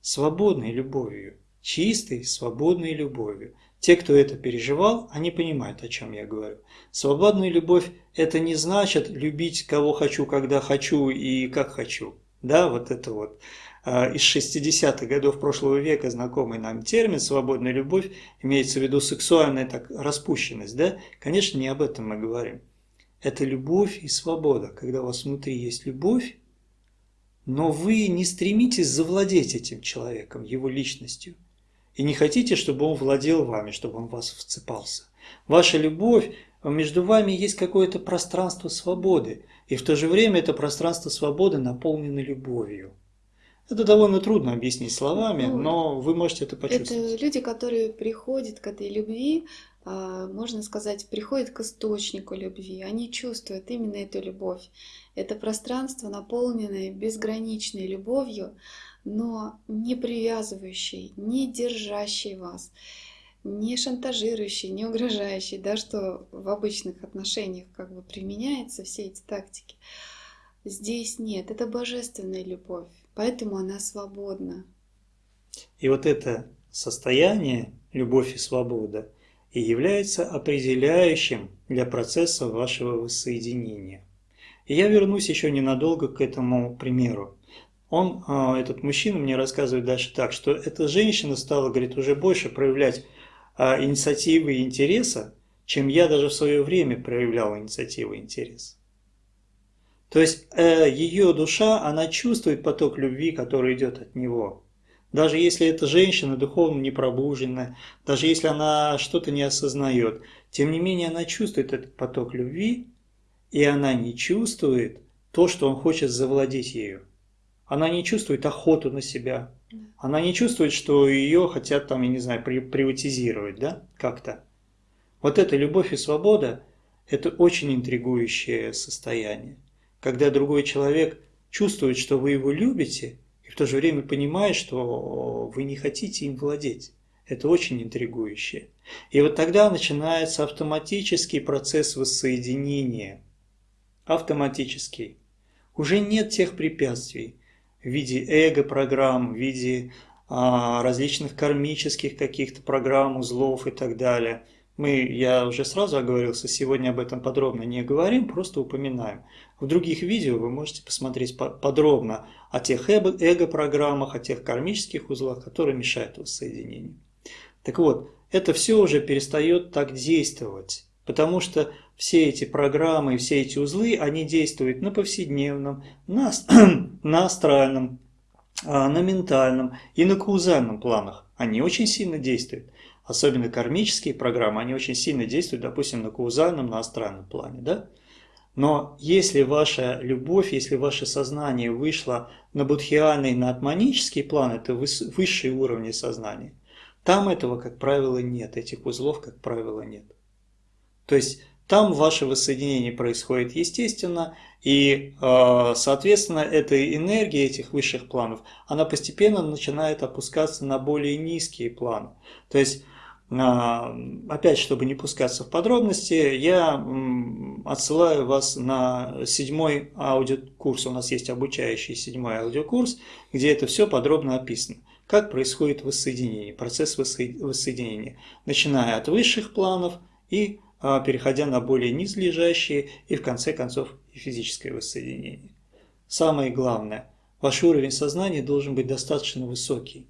свободной любовью, чистой, свободной любовью. Те, кто это переживал, они понимают, о чем я говорю. Свободная любовь – это не значит любить кого хочу, когда хочу и как хочу. Да, вот это вот а, из 60-х годов прошлого века знакомый нам термин «свободная любовь» имеется в виду сексуальная так, распущенность. Да? Конечно, не об этом мы говорим. Это любовь и свобода, когда у вас внутри есть любовь, но вы не стремитесь завладеть этим человеком, его личностью. И не хотите, чтобы он владел вами, чтобы он вас вцепался. Ваша любовь, между вами есть какое-то пространство свободы, и в то же время это пространство свободы наполнено любовью. Это довольно трудно объяснить словами, ну, но вы можете это почувствовать. Это люди, которые приходят к этой любви, а, можно сказать, приходят к источнику любви. Они чувствуют именно эту любовь. Это пространство, наполненное безграничной любовью, но не привязывающей, не держащей вас, не шантажирующей, не угрожающей, да, что в обычных отношениях как бы применяется все эти тактики. Здесь нет, это божественная любовь, поэтому она свободна. И вот это состояние, любовь и свобода, и является определяющим для процесса вашего воссоединения. И я вернусь еще ненадолго к этому примеру. Он, а, этот мужчина мне рассказывает дальше так, что эта женщина стала, говорит, уже больше проявлять а, инициативы и интереса, чем я даже в свое время проявлял инициативу и интерес. То есть э, ее душа, она чувствует поток любви, который идет от него. Даже если эта женщина духовно не пробуженная, даже если она что-то не осознает, тем не менее она чувствует этот поток любви, и она не чувствует то, что он хочет завладеть ею. Она не чувствует охоту на себя. Она не чувствует, что ее хотят там, я не знаю, приватизировать, да, как-то. Вот эта любовь и свобода – это очень интригующее состояние. Когда другой человек чувствует, что вы его любите – и в то же время понимает, что вы не хотите им владеть. Это очень интригующе. И вот тогда начинается автоматический процесс воссоединения. Автоматический. Уже нет тех препятствий в виде эго-программ, в виде а, различных кармических каких-то программ, узлов и так далее. Мы, я уже сразу оговорился, сегодня об этом подробно не говорим, просто упоминаем. В других видео вы можете посмотреть подробно о тех эго-программах, о тех кармических узлах, которые мешают воссоединению. Так вот, это все уже перестает так действовать, потому что все эти программы, все эти узлы, они действуют на повседневном, на, на астральном, а, на ментальном и на каузальном планах. Они очень сильно действуют. Особенно кармические программы, они очень сильно действуют, допустим, на каузальном, на астральном плане. Да? Но если ваша любовь, если ваше сознание вышло на будхиальный, на атманический план, это высшие уровни сознания, там этого, как правило, нет, этих узлов, как правило, нет. То есть там ваше воссоединение происходит естественно, и, э, соответственно, эта энергия этих высших планов, она постепенно начинает опускаться на более низкие планы. То есть а, опять, чтобы не пускаться в подробности, я отсылаю вас на седьмой аудиокурс. У нас есть обучающий седьмой аудиокурс, где это все подробно описано. Как происходит воссоединение, процесс воссоединения, начиная от высших планов и переходя на более низлежащие и в конце концов и физическое воссоединение. Самое главное, ваш уровень сознания должен быть достаточно высокий.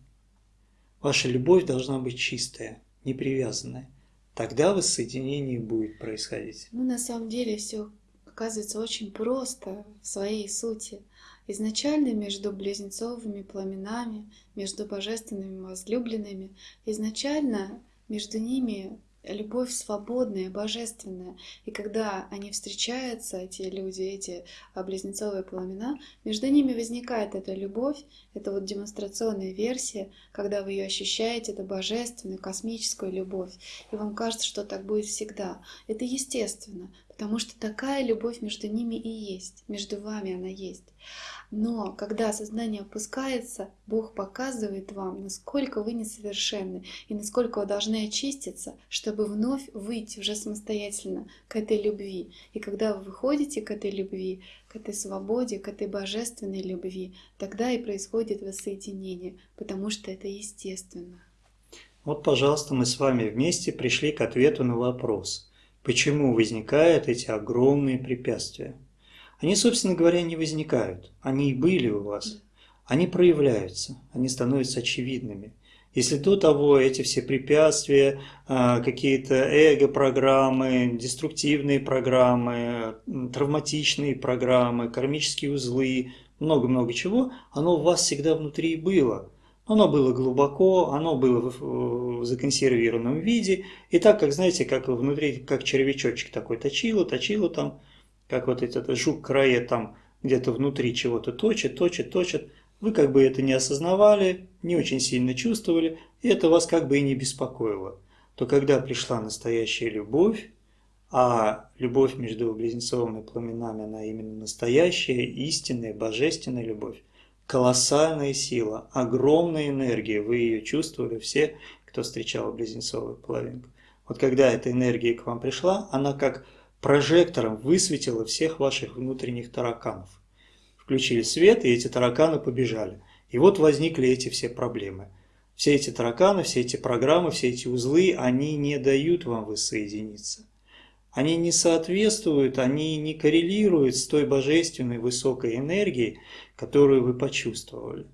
Ваша любовь должна быть чистая не привязанная, тогда воссоединение будет происходить. Ну, на самом деле все оказывается очень просто в своей сути. Изначально между близнецовыми пламенами, между божественными возлюбленными, изначально между ними любовь свободная, божественная. И когда они встречаются, эти люди, эти а, близнецовые пламена, между ними возникает эта любовь, это вот демонстрационная версия, когда вы ее ощущаете, это божественную, космическую любовь. И вам кажется, что так будет всегда. Это естественно, потому что такая любовь между ними и есть, между вами она есть. Но когда сознание опускается, Бог показывает вам, насколько вы несовершенны и насколько вы должны очиститься, чтобы вновь выйти уже самостоятельно к этой любви. И когда вы выходите к этой любви, к этой свободе, к этой божественной любви, тогда и происходит воссоединение, потому что это естественно. Вот, пожалуйста, мы с вами вместе пришли к ответу на вопрос, почему возникают эти огромные препятствия. Они, собственно говоря, не возникают, они и были у вас. Они проявляются, они становятся очевидными. Если до того эти все препятствия, а, какие-то эго-программы, деструктивные программы, травматичные программы, кармические узлы, много-много чего, оно у вас всегда внутри было – оно было глубоко, оно было в законсервированном виде. И так, как, знаете, как внутри, как червячочек такой точило, точило там, как вот этот жук крае там где-то внутри чего-то точит, точит, точит. Вы как бы это не осознавали, не очень сильно чувствовали, и это вас как бы и не беспокоило. То когда пришла настоящая любовь, а любовь между близнецовыми пламенами, она именно настоящая, истинная, божественная любовь, колоссальная сила, огромная энергия. Вы ее чувствовали все, кто встречал близнецовую половинку. Вот когда эта энергия к вам пришла, она как прожектором высветила всех ваших внутренних тараканов. Включили свет, и эти тараканы побежали. И вот возникли эти все проблемы. Все эти тараканы, все эти программы, все эти узлы, они не дают вам воссоединиться они не соответствуют, они не коррелируют с той божественной высокой энергией, которую вы почувствовали.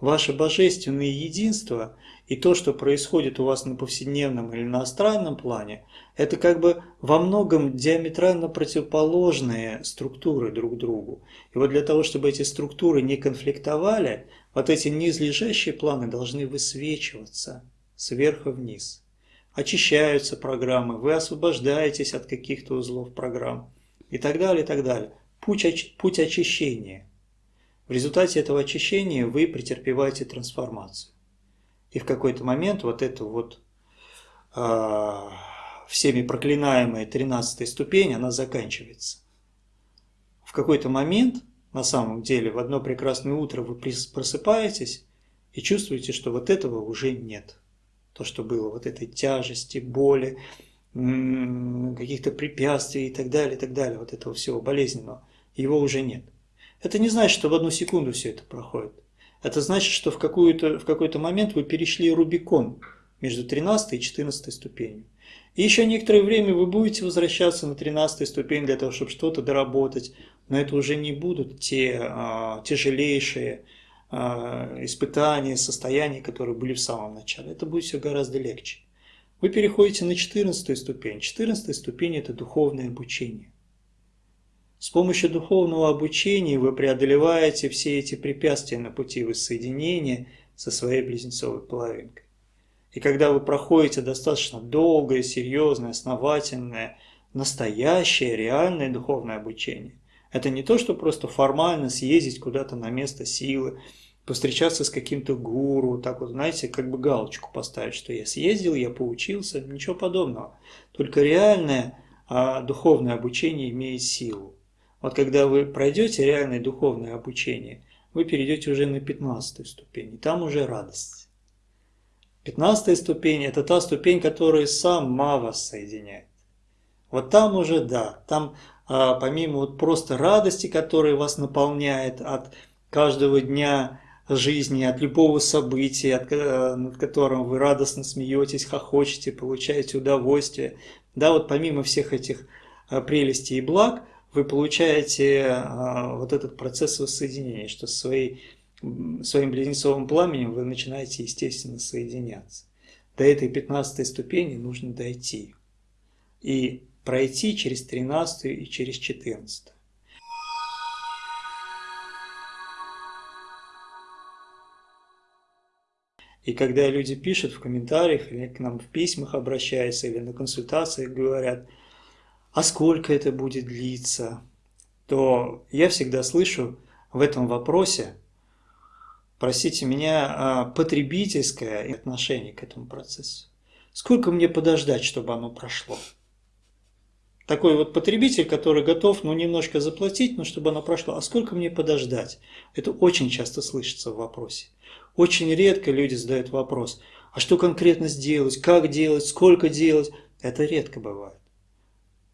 Ваше божественное единство и то, что происходит у вас на повседневном или на астральном плане, это как бы во многом диаметрально противоположные структуры друг другу. И вот для того, чтобы эти структуры не конфликтовали, вот эти низлежащие планы должны высвечиваться сверху вниз очищаются программы, вы освобождаетесь от каких-то узлов программ и так далее, и так далее. Путь, оч путь очищения. В результате этого очищения вы претерпеваете трансформацию. И в какой-то момент вот эту вот э, всеми проклинаемая 13 ступень, она заканчивается. В какой-то момент, на самом деле, в одно прекрасное утро вы просыпаетесь и чувствуете, что вот этого уже нет то, что было, вот этой тяжести, боли, каких-то препятствий и так далее, и так далее, вот этого всего болезненного, его уже нет. Это не значит, что в одну секунду все это проходит. Это значит, что в, в какой-то момент вы перешли Рубикон между 13 и 14 ступенью. И еще некоторое время вы будете возвращаться на 13 ступень для того, чтобы что-то доработать, но это уже не будут те а, тяжелейшие, а, испытания, состояния, которые были в самом начале. Это будет все гораздо легче. Вы переходите на 14 ступень. 14 ступень – это духовное обучение. С помощью духовного обучения вы преодолеваете все эти препятствия на пути воссоединения со своей близнецовой половинкой. И когда вы проходите достаточно долгое, серьезное, основательное, настоящее, реальное духовное обучение, это не то, что просто формально съездить куда-то на место силы, повстречаться с каким-то гуру, так вот, знаете, как бы галочку поставить, что я съездил, я поучился, ничего подобного. Только реальное а, духовное обучение имеет силу. Вот когда вы пройдете реальное духовное обучение, вы перейдете уже на 15 ступень, и там уже радость. 15 ступень – это та ступень, которая сама вас соединяет. Вот там уже, да, там а, помимо вот просто радости, которая вас наполняет от каждого дня жизни, от любого события, от, э, над которым вы радостно смеетесь, хохочете, получаете удовольствие. Да, вот помимо всех этих э, прелестей и благ, вы получаете э, вот этот процесс воссоединения, что своей, своим близнецовым пламенем вы начинаете, естественно, соединяться. До этой 15 ступени нужно дойти. И пройти через 13 и через 14. И когда люди пишут в комментариях или к нам в письмах обращаются или на консультациях говорят, а сколько это будет длиться, то я всегда слышу в этом вопросе, простите меня, а, потребительское отношение к этому процессу. Сколько мне подождать, чтобы оно прошло? такой вот потребитель, который готов, ну, немножко заплатить, но чтобы оно прошло. А сколько мне подождать? Это очень часто слышится в вопросе. Очень редко люди задают вопрос, а что конкретно сделать, как делать, сколько делать? Это редко бывает.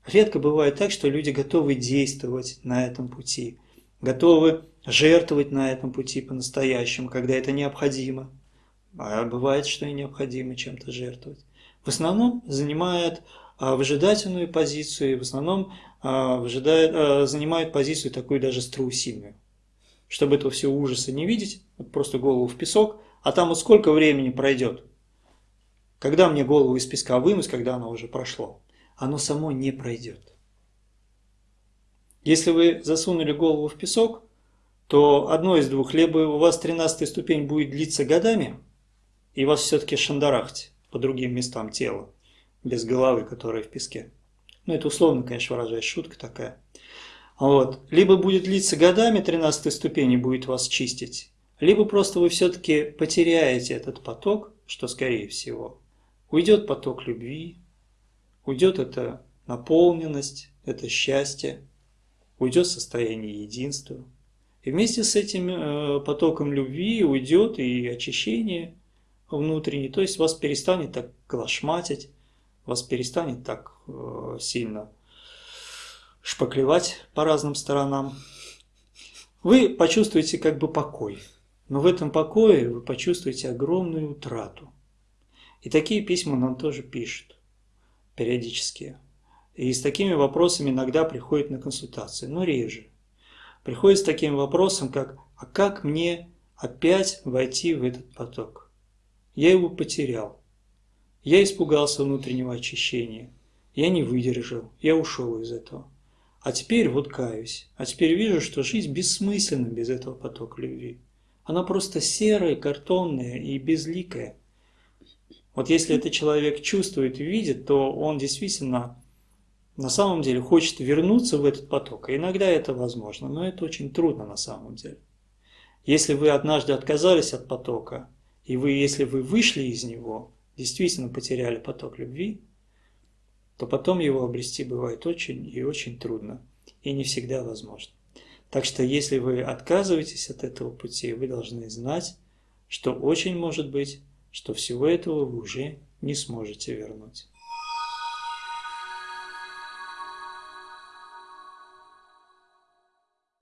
Редко бывает так, что люди готовы действовать на этом пути, готовы жертвовать на этом пути по-настоящему, когда это необходимо. А бывает, что и необходимо чем-то жертвовать. В основном занимает а, выжидательную позицию, в основном а, выжидает, а, занимает позицию такую даже страусиную. Чтобы этого всего ужаса не видеть, просто голову в песок, а там вот сколько времени пройдет, когда мне голову из песка вынуть, когда оно уже прошло, оно само не пройдет. Если вы засунули голову в песок, то одно из двух, либо у вас 13 ступень будет длиться годами, и вас все-таки шандарахть по другим местам тела, без головы, которая в песке. Ну, это условно, конечно, выражаясь, шутка такая. Вот. Либо будет длиться годами, 13 ступень и будет вас чистить, либо просто вы все-таки потеряете этот поток, что скорее всего. Уйдет поток любви, уйдет эта наполненность, это счастье, уйдет состояние единства. И вместе с этим э, потоком любви уйдет и очищение внутреннее, то есть вас перестанет так клашматить, вас перестанет так э, сильно шпаклевать по разным сторонам. Вы почувствуете как бы покой, но в этом покое вы почувствуете огромную утрату. И такие письма нам тоже пишут периодически. И с такими вопросами иногда приходят на консультации, но реже. Приходит с таким вопросом, как «А как мне опять войти в этот поток?» Я его потерял. Я испугался внутреннего очищения. Я не выдержал. Я ушел из этого. А теперь вот каюсь. А теперь вижу, что жизнь бессмысленна без этого потока любви. Она просто серая, картонная и безликая. Вот если это человек чувствует и видит, то он действительно на самом деле хочет вернуться в этот поток. И иногда это возможно, но это очень трудно на самом деле. Если вы однажды отказались от потока, и вы, если вы вышли из него, действительно потеряли поток любви, то потом его обрести бывает очень и очень трудно, и не всегда возможно. Так что если вы отказываетесь от этого пути, вы должны знать, что очень может быть, что всего этого вы уже не сможете вернуть.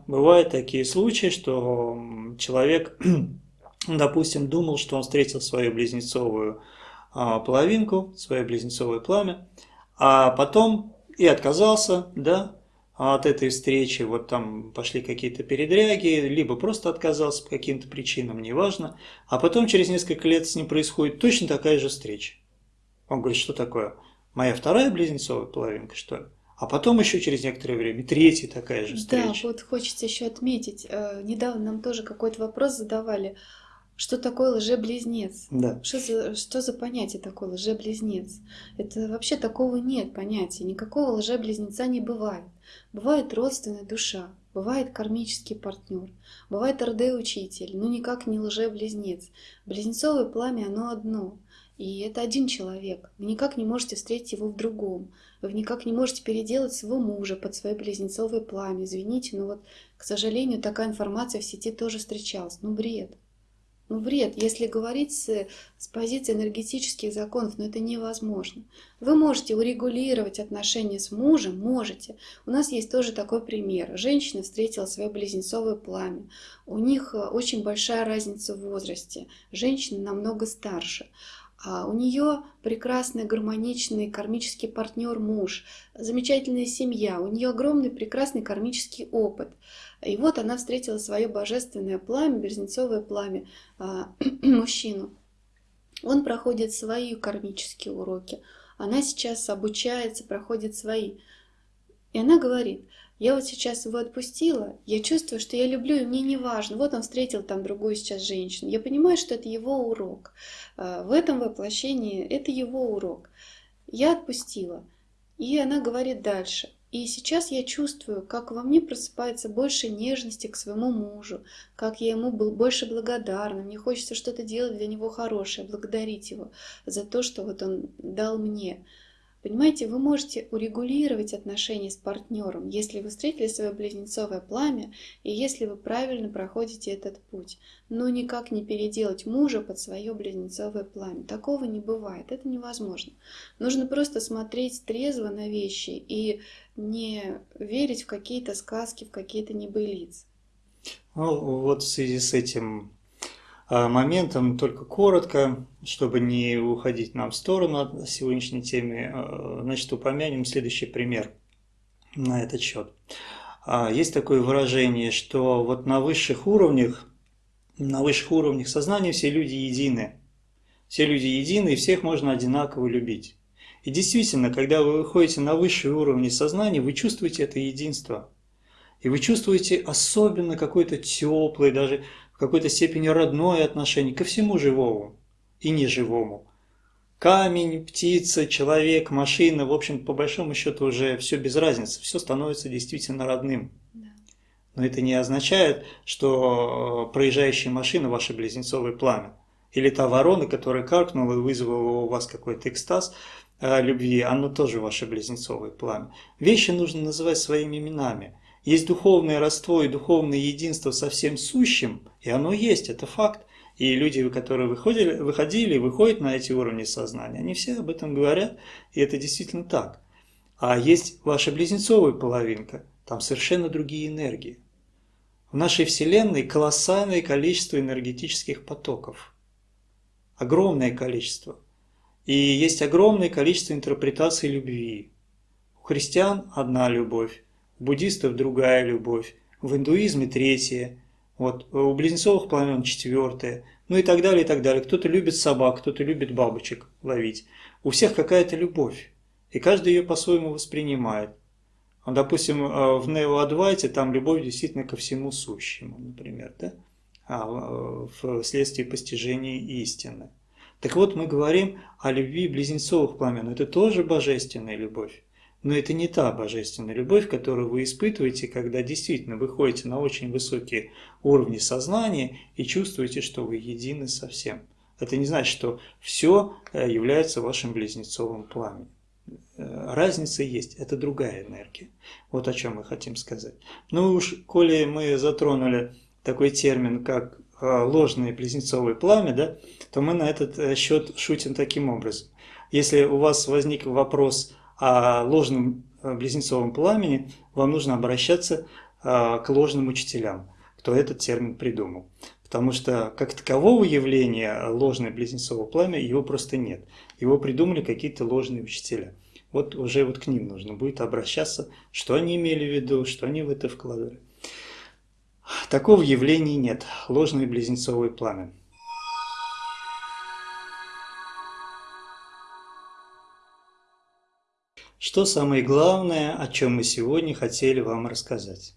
Бывают такие случаи, что человек допустим, думал, что он встретил свою близнецовую а, половинку, свое близнецовое пламя, а потом и отказался, да, от этой встречи, вот там пошли какие-то передряги, либо просто отказался по каким-то причинам, неважно, а потом через несколько лет с ним происходит точно такая же встреча. Он говорит, что такое? Моя вторая близнецовая половинка, что ли? А потом еще через некоторое время третья такая же встреча. Да, вот хочется еще отметить, э, недавно нам тоже какой-то вопрос задавали, что такое лжеблизнец? Да. Что за, что за понятие такое лжеблизнец? Это вообще такого нет понятия. Никакого лжеблизнеца не бывает. Бывает родственная душа, бывает кармический партнер, бывает РД-учитель, но никак не лжеблизнец. Близнецовое пламя, оно одно. И это один человек. Вы никак не можете встретить его в другом. Вы никак не можете переделать своего мужа под свое близнецовое пламя. Извините, но вот, к сожалению, такая информация в сети тоже встречалась. Ну, бред. Ну, бред, если говорить с, с позиции энергетических законов, но это невозможно. Вы можете урегулировать отношения с мужем, можете. У нас есть тоже такой пример. Женщина встретила свое близнецовое пламя. У них э, очень большая разница в возрасте. Женщина намного старше. А у нее прекрасный, гармоничный кармический партнер муж, замечательная семья, у нее огромный прекрасный кармический опыт. И вот она встретила свое божественное пламя, березнецовое пламя, а, мужчину. Он проходит свои кармические уроки. Она сейчас обучается, проходит свои. И она говорит, я вот сейчас его отпустила, я чувствую, что я люблю, и мне не важно. Вот он встретил там другую сейчас женщину. Я понимаю, что это его урок. А, в этом воплощении это его урок. Я отпустила. И она говорит дальше. И сейчас я чувствую, как во мне просыпается больше нежности к своему мужу, как я ему был больше благодарна. Мне хочется что-то делать для него хорошее, благодарить его за то, что вот он дал мне. Понимаете, вы можете урегулировать отношения с партнером, если вы встретили свое близнецовое пламя и если вы правильно проходите этот путь. Но никак не переделать мужа под свое близнецовое пламя. Такого не бывает, это невозможно. Нужно просто смотреть трезво на вещи и не верить в какие-то сказки, в какие-то небылицы. Ну, вот в связи с этим моментом, только коротко, чтобы не уходить нам в сторону от сегодняшней темы, а, значит, упомянем следующий пример на этот счет. А, есть такое выражение, что вот на высших уровнях, на высших уровнях сознания все люди едины. Все люди едины, и всех можно одинаково любить. И действительно, когда вы выходите на высшие уровни сознания, вы чувствуете это единство. И вы чувствуете особенно какой-то теплый, даже в какой-то степени родное отношение ко всему живому и неживому. Камень, птица, человек, машина, в общем, по большому счету уже все без разницы, все становится действительно родным. Но это не означает, что проезжающая машина – ваше близнецовое пламя. Или та ворона, которая каркнула и вызвала у вас какой-то экстаз э, любви, оно тоже ваше близнецовое пламя. Вещи нужно называть своими именами. Есть духовное родство и духовное единство со всем сущим, и оно есть, это факт. И люди, которые выходили, выходили выходят на эти уровни сознания, они все об этом говорят, и это действительно так. А есть ваша близнецовая половинка, там совершенно другие энергии. В нашей Вселенной колоссальное количество энергетических потоков. Огромное количество. И есть огромное количество интерпретаций любви. У христиан одна любовь, буддистов другая любовь, в индуизме третья, вот, у близнецовых пламен четвертая, ну и так далее, и так далее. Кто-то любит собак, кто-то любит бабочек ловить. У всех какая-то любовь, и каждый ее по-своему воспринимает. Допустим, э, в Нео-Адвайте там любовь действительно ко всему сущему, например, да? а э, вследствие постижения истины. Так вот, мы говорим о любви близнецовых пламен. Это тоже божественная любовь. Но это не та божественная любовь, которую вы испытываете, когда действительно выходите на очень высокие уровни сознания и чувствуете, что вы едины со всем. Это не значит, что все э, является вашим близнецовым пламенем. Э, разница есть, это другая энергия. Вот о чем мы хотим сказать. Ну уж, коли мы затронули такой термин, как э, ложное близнецовое пламя, да, то мы на этот счет шутим таким образом. Если у вас возник вопрос о ложном э, близнецовом пламени, вам нужно обращаться э, к ложным учителям, кто этот термин придумал. Потому что как такового явления ложное близнецовое пламя, его просто нет. Его придумали какие-то ложные учителя. Вот уже вот к ним нужно будет обращаться, что они имели в виду, что они в это вкладывали. Такого явления нет. Ложное близнецовое пламя. Что самое главное, о чем мы сегодня хотели вам рассказать?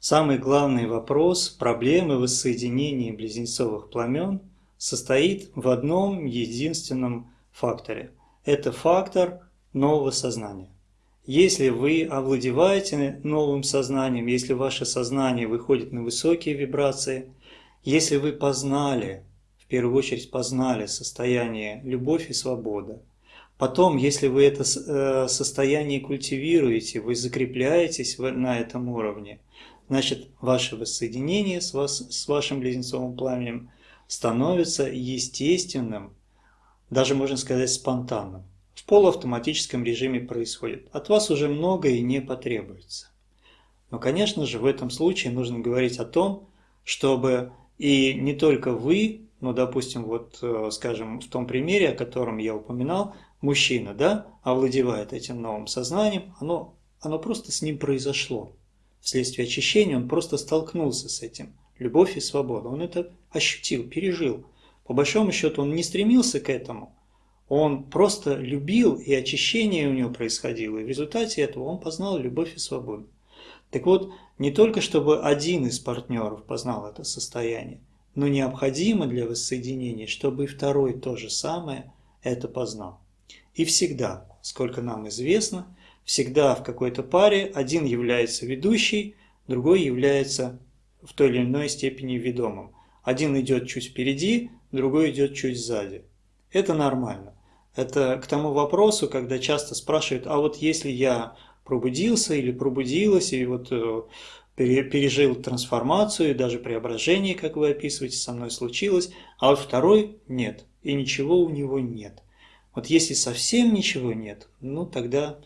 Самый главный вопрос проблемы воссоединения близнецовых пламен состоит в одном единственном факторе. Это фактор нового сознания. Если вы овладеваете новым сознанием, если ваше сознание выходит на высокие вибрации, если вы познали, в первую очередь познали состояние любовь и свобода, Потом, если вы это э, состояние культивируете, вы закрепляетесь на этом уровне, значит, ваше воссоединение с, вас, с вашим близнецовым пламенем становится естественным, даже можно сказать спонтанным. В полуавтоматическом режиме происходит. От вас уже многое не потребуется. Но, конечно же, в этом случае нужно говорить о том, чтобы и не только вы, ну, допустим, вот, э, скажем, в том примере, о котором я упоминал, мужчина, да, овладевает этим новым сознанием, оно, оно просто с ним произошло. Вследствие очищения он просто столкнулся с этим. Любовь и свобода. Он это ощутил, пережил. По большому счету он не стремился к этому. Он просто любил, и очищение у него происходило. И в результате этого он познал любовь и свободу. Так вот, не только чтобы один из партнеров познал это состояние, но необходимо для воссоединения, чтобы и второй то же самое это познал. И всегда, сколько нам известно, всегда в какой-то паре один является ведущий, другой является в той или иной степени ведомым. Один идет чуть впереди, другой идет чуть сзади. Это нормально. Это к тому вопросу, когда часто спрашивают, а вот если я пробудился или пробудилась, и вот э, пережил трансформацию, даже преображение, как вы описываете, со мной случилось, а вот второй нет, и ничего у него нет. Вот если совсем ничего нет, ну тогда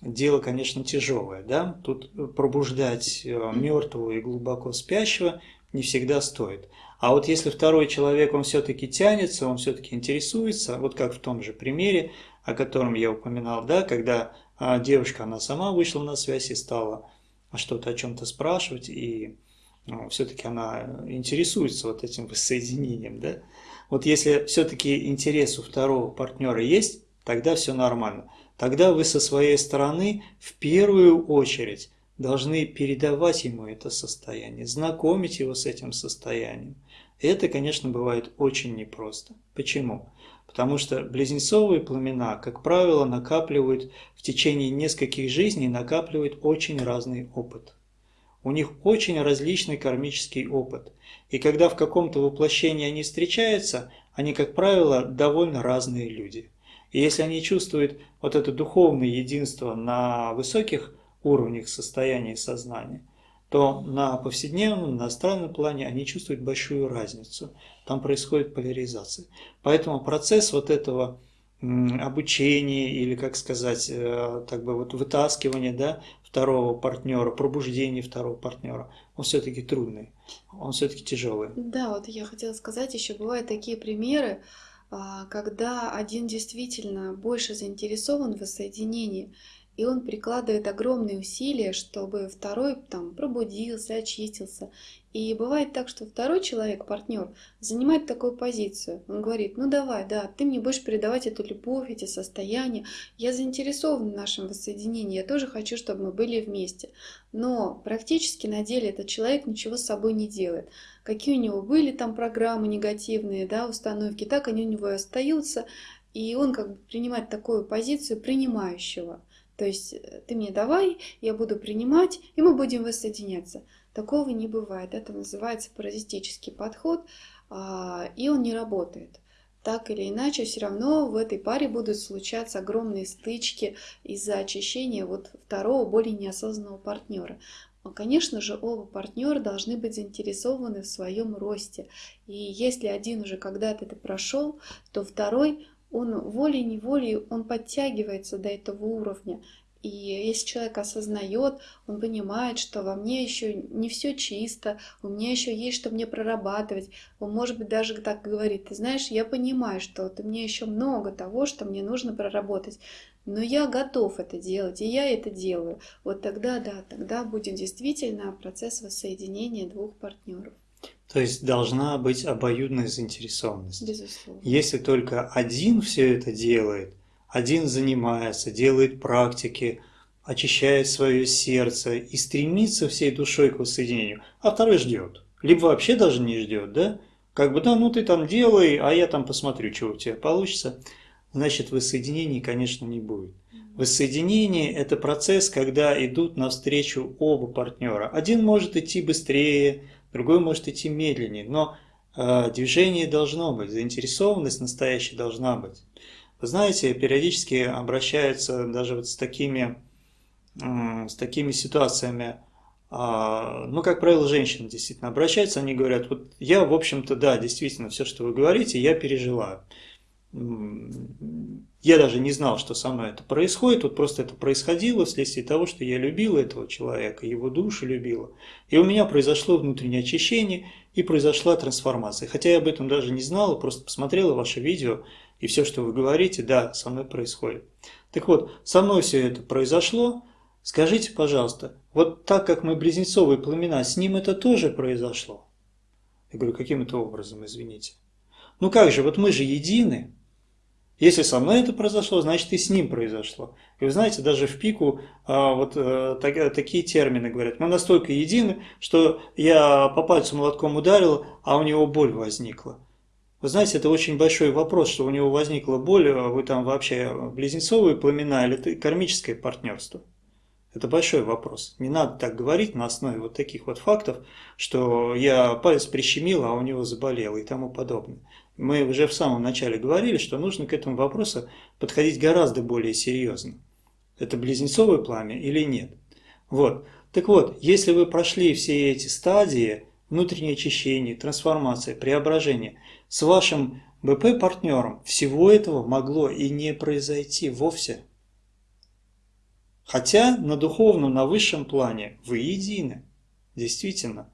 дело, конечно, тяжелое. Да? Тут пробуждать э, мертвого и глубоко спящего не всегда стоит. А вот если второй человек, он все-таки тянется, он все-таки интересуется, вот как в том же примере, о котором я упоминал, да, когда а, девушка, она сама вышла на связь и стала что-то о чем-то спрашивать, и ну, все-таки она интересуется вот этим воссоединением, да. Вот если все-таки интерес у второго партнера есть, тогда все нормально. Тогда вы со своей стороны в первую очередь должны передавать ему это состояние, знакомить его с этим состоянием. Это, конечно, бывает очень непросто. Почему? Потому что близнецовые пламена, как правило, накапливают в течение нескольких жизней, накапливают очень разный опыт. У них очень различный кармический опыт. И когда в каком-то воплощении они встречаются, они, как правило, довольно разные люди. И если они чувствуют вот это духовное единство на высоких уровнях состояния сознания, то на повседневном, на астральном плане они чувствуют большую разницу. Там происходит поляризация. Поэтому процесс вот этого обучения или, как сказать, э, так бы вот вытаскивания да, второго партнера, пробуждения второго партнера, он все-таки трудный, он все-таки тяжелый. Да, вот я хотела сказать, еще бывают такие примеры, а, когда один действительно больше заинтересован в воссоединении, и он прикладывает огромные усилия, чтобы второй там пробудился, очистился. И бывает так, что второй человек, партнер, занимает такую позицию. Он говорит, ну давай, да, ты мне будешь передавать эту любовь, эти состояния. Я заинтересован в нашем воссоединении, я тоже хочу, чтобы мы были вместе. Но практически на деле этот человек ничего с собой не делает. Какие у него были там программы негативные, да, установки, так они у него и остаются. И он как бы принимает такую позицию принимающего. То есть э, ты мне давай, я буду принимать, и мы будем воссоединяться. Такого не бывает. Это называется паразитический подход, а, и он не работает. Так или иначе, все равно в этой паре будут случаться огромные стычки из-за очищения вот второго, более неосознанного партнера. Конечно же, оба партнера должны быть заинтересованы в своем росте. И если один уже когда-то это прошел, то второй он волей-неволей, он подтягивается до этого уровня. И если человек осознает, он понимает, что во мне еще не все чисто, у меня еще есть что мне прорабатывать. Он, может быть, даже так говорит, ты знаешь, я понимаю, что у меня еще много того, что мне нужно проработать, но я готов это делать, и я это делаю. Вот тогда, да, тогда будет действительно процесс воссоединения двух партнеров. То есть должна быть обоюдная заинтересованность. Безусловно. Если только один все это делает, один занимается, делает практики, очищает свое сердце и стремится всей душой к воссоединению, а второй ждет. Либо вообще даже не ждет, да? Как бы, да, ну ты там делай, а я там посмотрю, что у тебя получится. Значит, воссоединения, конечно, не будет. Воссоединение – это процесс, когда идут навстречу оба партнера. Один может идти быстрее, другой может идти медленнее, но э, движение должно быть, заинтересованность настоящая должна быть. Вы знаете, периодически обращаются даже вот с такими, э, с такими ситуациями, э, ну, как правило, женщины действительно обращаются, они говорят, вот я, в общем-то, да, действительно, все, что вы говорите, я пережила я даже не знал, что со мной это происходит, вот просто это происходило вследствие того, что я любила этого человека, его душу любила. И у меня произошло внутреннее очищение и произошла трансформация. Хотя я об этом даже не знала, просто посмотрела ваше видео, и все, что вы говорите, да, со мной происходит. Так вот, со мной все это произошло. Скажите, пожалуйста, вот так как мы близнецовые племена, с ним это тоже произошло? Я говорю, каким это образом, извините? Ну как же, вот мы же едины, если со мной это произошло, значит и с ним произошло. И вы знаете, даже в пику а, вот а, так, такие термины говорят. Мы настолько едины, что я по пальцу молотком ударил, а у него боль возникла. Вы знаете, это очень большой вопрос, что у него возникла боль, а вы там вообще близнецовые пламена или кармическое партнерство. Это большой вопрос. Не надо так говорить на основе вот таких вот фактов, что я палец прищемил, а у него заболел и тому подобное. Мы уже в самом начале говорили, что нужно к этому вопросу подходить гораздо более серьезно. Это близнецовое пламя или нет? Вот. Так вот, если вы прошли все эти стадии, внутреннее очищение, трансформация, преображение, с вашим БП-партнером всего этого могло и не произойти вовсе. Хотя на духовном, на высшем плане вы едины. Действительно,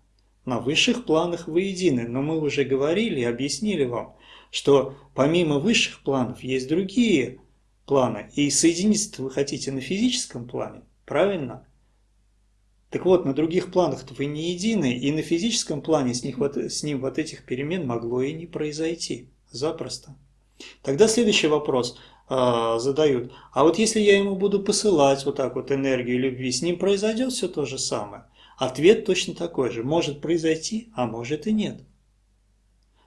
на высших планах вы едины, но мы уже говорили и объяснили вам, что помимо высших планов есть другие планы, и соединиться вы хотите на физическом плане, правильно? Так вот, на других планах вы не едины, и на физическом плане с, них вот, с ним вот этих перемен могло и не произойти. Запросто. Тогда следующий вопрос э, задают. А вот если я ему буду посылать вот так вот энергию любви, с ним произойдет все то же самое? Ответ точно такой же. Может произойти, а может и нет.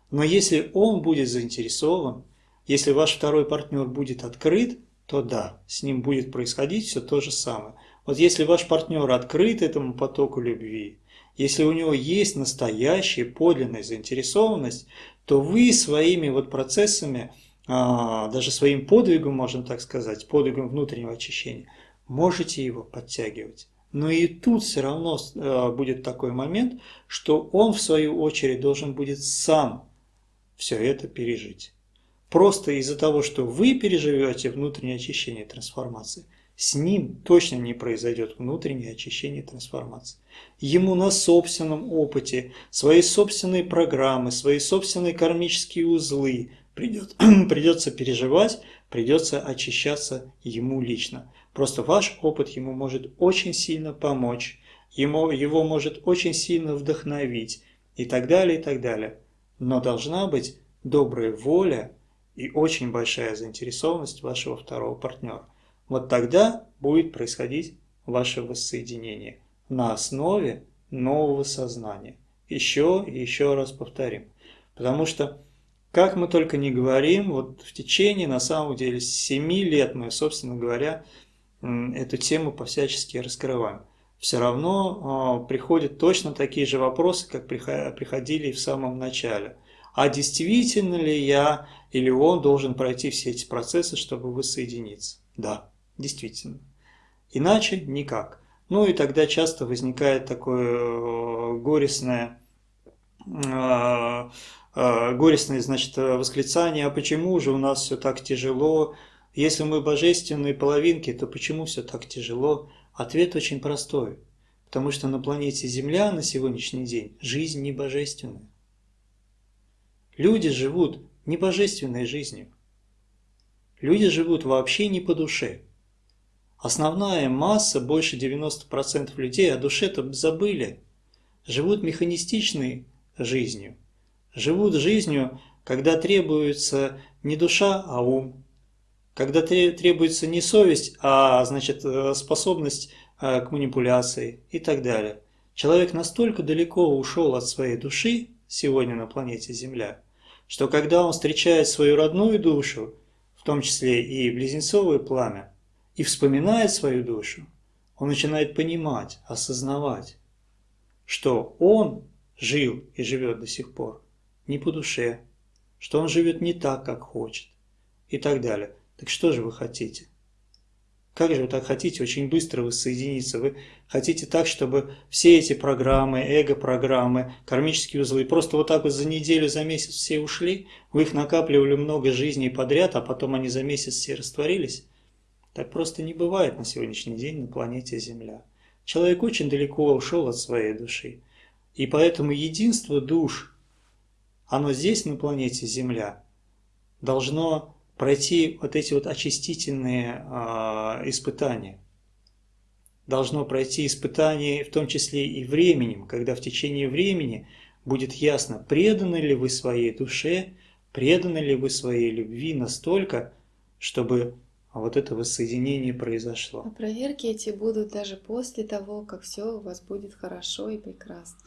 Но если он будет заинтересован, если ваш второй партнер будет открыт, то да, с ним будет происходить все то же самое. Вот если ваш партнер открыт этому потоку любви, если у него есть настоящая подлинная заинтересованность, то вы своими вот процессами, а, даже своим подвигом, можно так сказать, подвигом внутреннего очищения, можете его подтягивать. Но и тут все равно а, будет такой момент, что он в свою очередь должен будет сам все это пережить. Просто из-за того, что вы переживете внутреннее очищение трансформации, с ним точно не произойдет внутреннее очищение и трансформация. Ему на собственном опыте, свои собственные программы, свои собственные кармические узлы придет, придется переживать, придется очищаться ему лично. Просто ваш опыт ему может очень сильно помочь, ему, его может очень сильно вдохновить и так далее, и так далее. Но должна быть добрая воля и очень большая заинтересованность вашего второго партнера. Вот тогда будет происходить ваше воссоединение на основе нового сознания. Еще и еще раз повторим. Потому что, как мы только не говорим, вот в течение, на самом деле, 7 лет мы, собственно говоря, эту тему по-всячески раскрываем. Все равно э, приходят точно такие же вопросы, как приходили в самом начале. А действительно ли я или он должен пройти все эти процессы, чтобы воссоединиться? Да, действительно. Иначе никак. Ну и тогда часто возникает такое э, горестное, э, э, горестное значит, восклицание, а почему же у нас все так тяжело? Если мы божественные половинки, то почему все так тяжело? Ответ очень простой. Потому что на планете Земля на сегодняшний день жизнь не божественная. Люди живут не божественной жизнью. Люди живут вообще не по душе. Основная масса, больше 90% людей о душе-то забыли. Живут механистичной жизнью. Живут жизнью, когда требуется не душа, а ум. Когда требуется не совесть, а значит, э, способность э, к манипуляции и так далее. Человек настолько далеко ушел от своей души сегодня на планете Земля, что когда он встречает свою родную душу, в том числе и близнецовое пламя, и вспоминает свою душу, он начинает понимать, осознавать, что он жил и живет до сих пор не по душе, что он живет не так, как хочет и так далее. Так что же вы хотите? Как же вы так хотите очень быстро воссоединиться? Вы хотите так, чтобы все эти программы, эго-программы, кармические узлы, просто вот так вот за неделю, за месяц все ушли? Вы их накапливали много жизней подряд, а потом они за месяц все растворились? Так просто не бывает на сегодняшний день на планете Земля. Человек очень далеко ушел от своей души. И поэтому единство душ, оно здесь, на планете Земля, должно пройти вот эти вот очистительные э, испытания. Должно пройти испытания в том числе и временем, когда в течение времени будет ясно, преданы ли вы своей душе, преданы ли вы своей любви настолько, чтобы вот это воссоединение произошло. А проверки эти будут даже после того, как все у вас будет хорошо и прекрасно.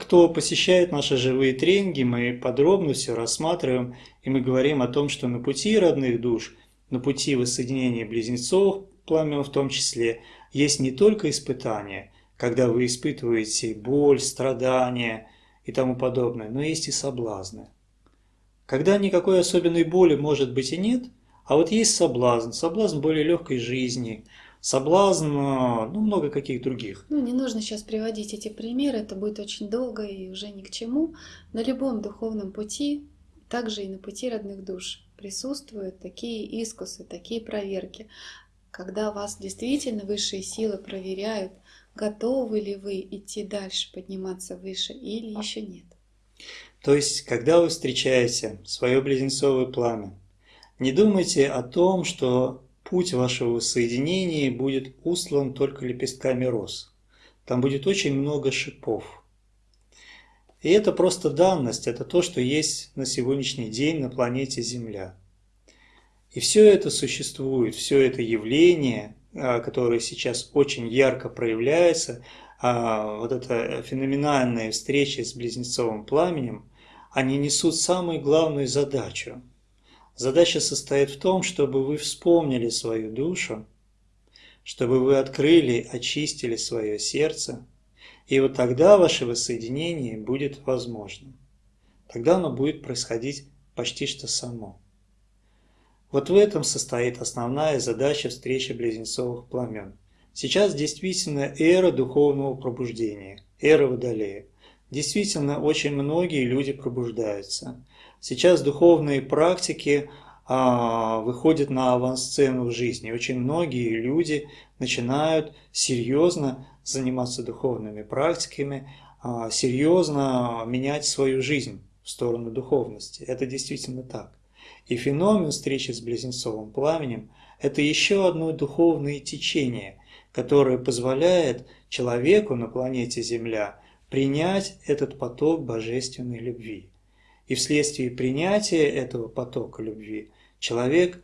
Кто посещает наши живые тренинги, мы подробно все рассматриваем, и мы говорим о том, что на пути родных душ, на пути воссоединения близнецов, пламен в том числе, есть не только испытания, когда вы испытываете боль, страдания и тому подобное, но есть и соблазны. когда никакой особенной боли может быть и нет, а вот есть соблазн, соблазн более легкой жизни, соблазн, э, ну, много каких других. Ну, не нужно сейчас приводить эти примеры, это будет очень долго и уже ни к чему. На любом духовном пути, также и на пути родных душ, присутствуют такие искусы, такие проверки, когда вас действительно высшие силы проверяют, готовы ли вы идти дальше, подниматься выше или еще нет. То есть, когда вы встречаете свое близнецовое пламя, не думайте о том, что путь вашего соединения будет услан только лепестками роз. Там будет очень много шипов. И это просто данность, это то, что есть на сегодняшний день на планете Земля. И все это существует, все это явление, а, которое сейчас очень ярко проявляется, а, вот эта феноменальная встреча с близнецовым пламенем, они несут самую главную задачу – Задача состоит в том, чтобы вы вспомнили свою душу, чтобы вы открыли, очистили свое сердце, и вот тогда ваше воссоединение будет возможным. Тогда оно будет происходить почти что само. Вот в этом состоит основная задача встречи близнецовых пламен. Сейчас действительно эра духовного пробуждения, эра Водолея. Действительно, очень многие люди пробуждаются – Сейчас духовные практики а, выходят на авансцену в жизни. Очень многие люди начинают серьезно заниматься духовными практиками, а, серьезно менять свою жизнь в сторону духовности. Это действительно так. И феномен встречи с близнецовым пламенем – это еще одно духовное течение, которое позволяет человеку на планете Земля принять этот поток божественной любви. И вследствие принятия этого потока любви человек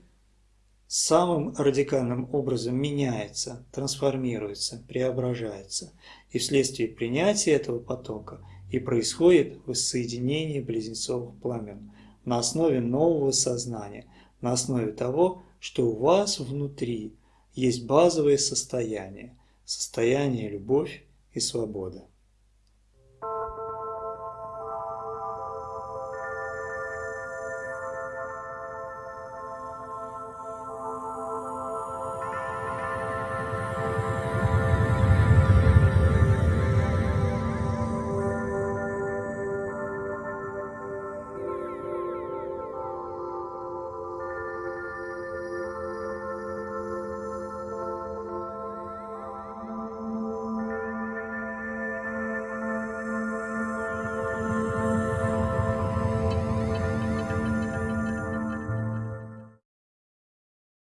самым радикальным образом меняется, трансформируется, преображается. И вследствие принятия этого потока и происходит воссоединение близнецовых пламен на основе нового сознания, на основе того, что у вас внутри есть базовое состояние, состояние любовь и свобода.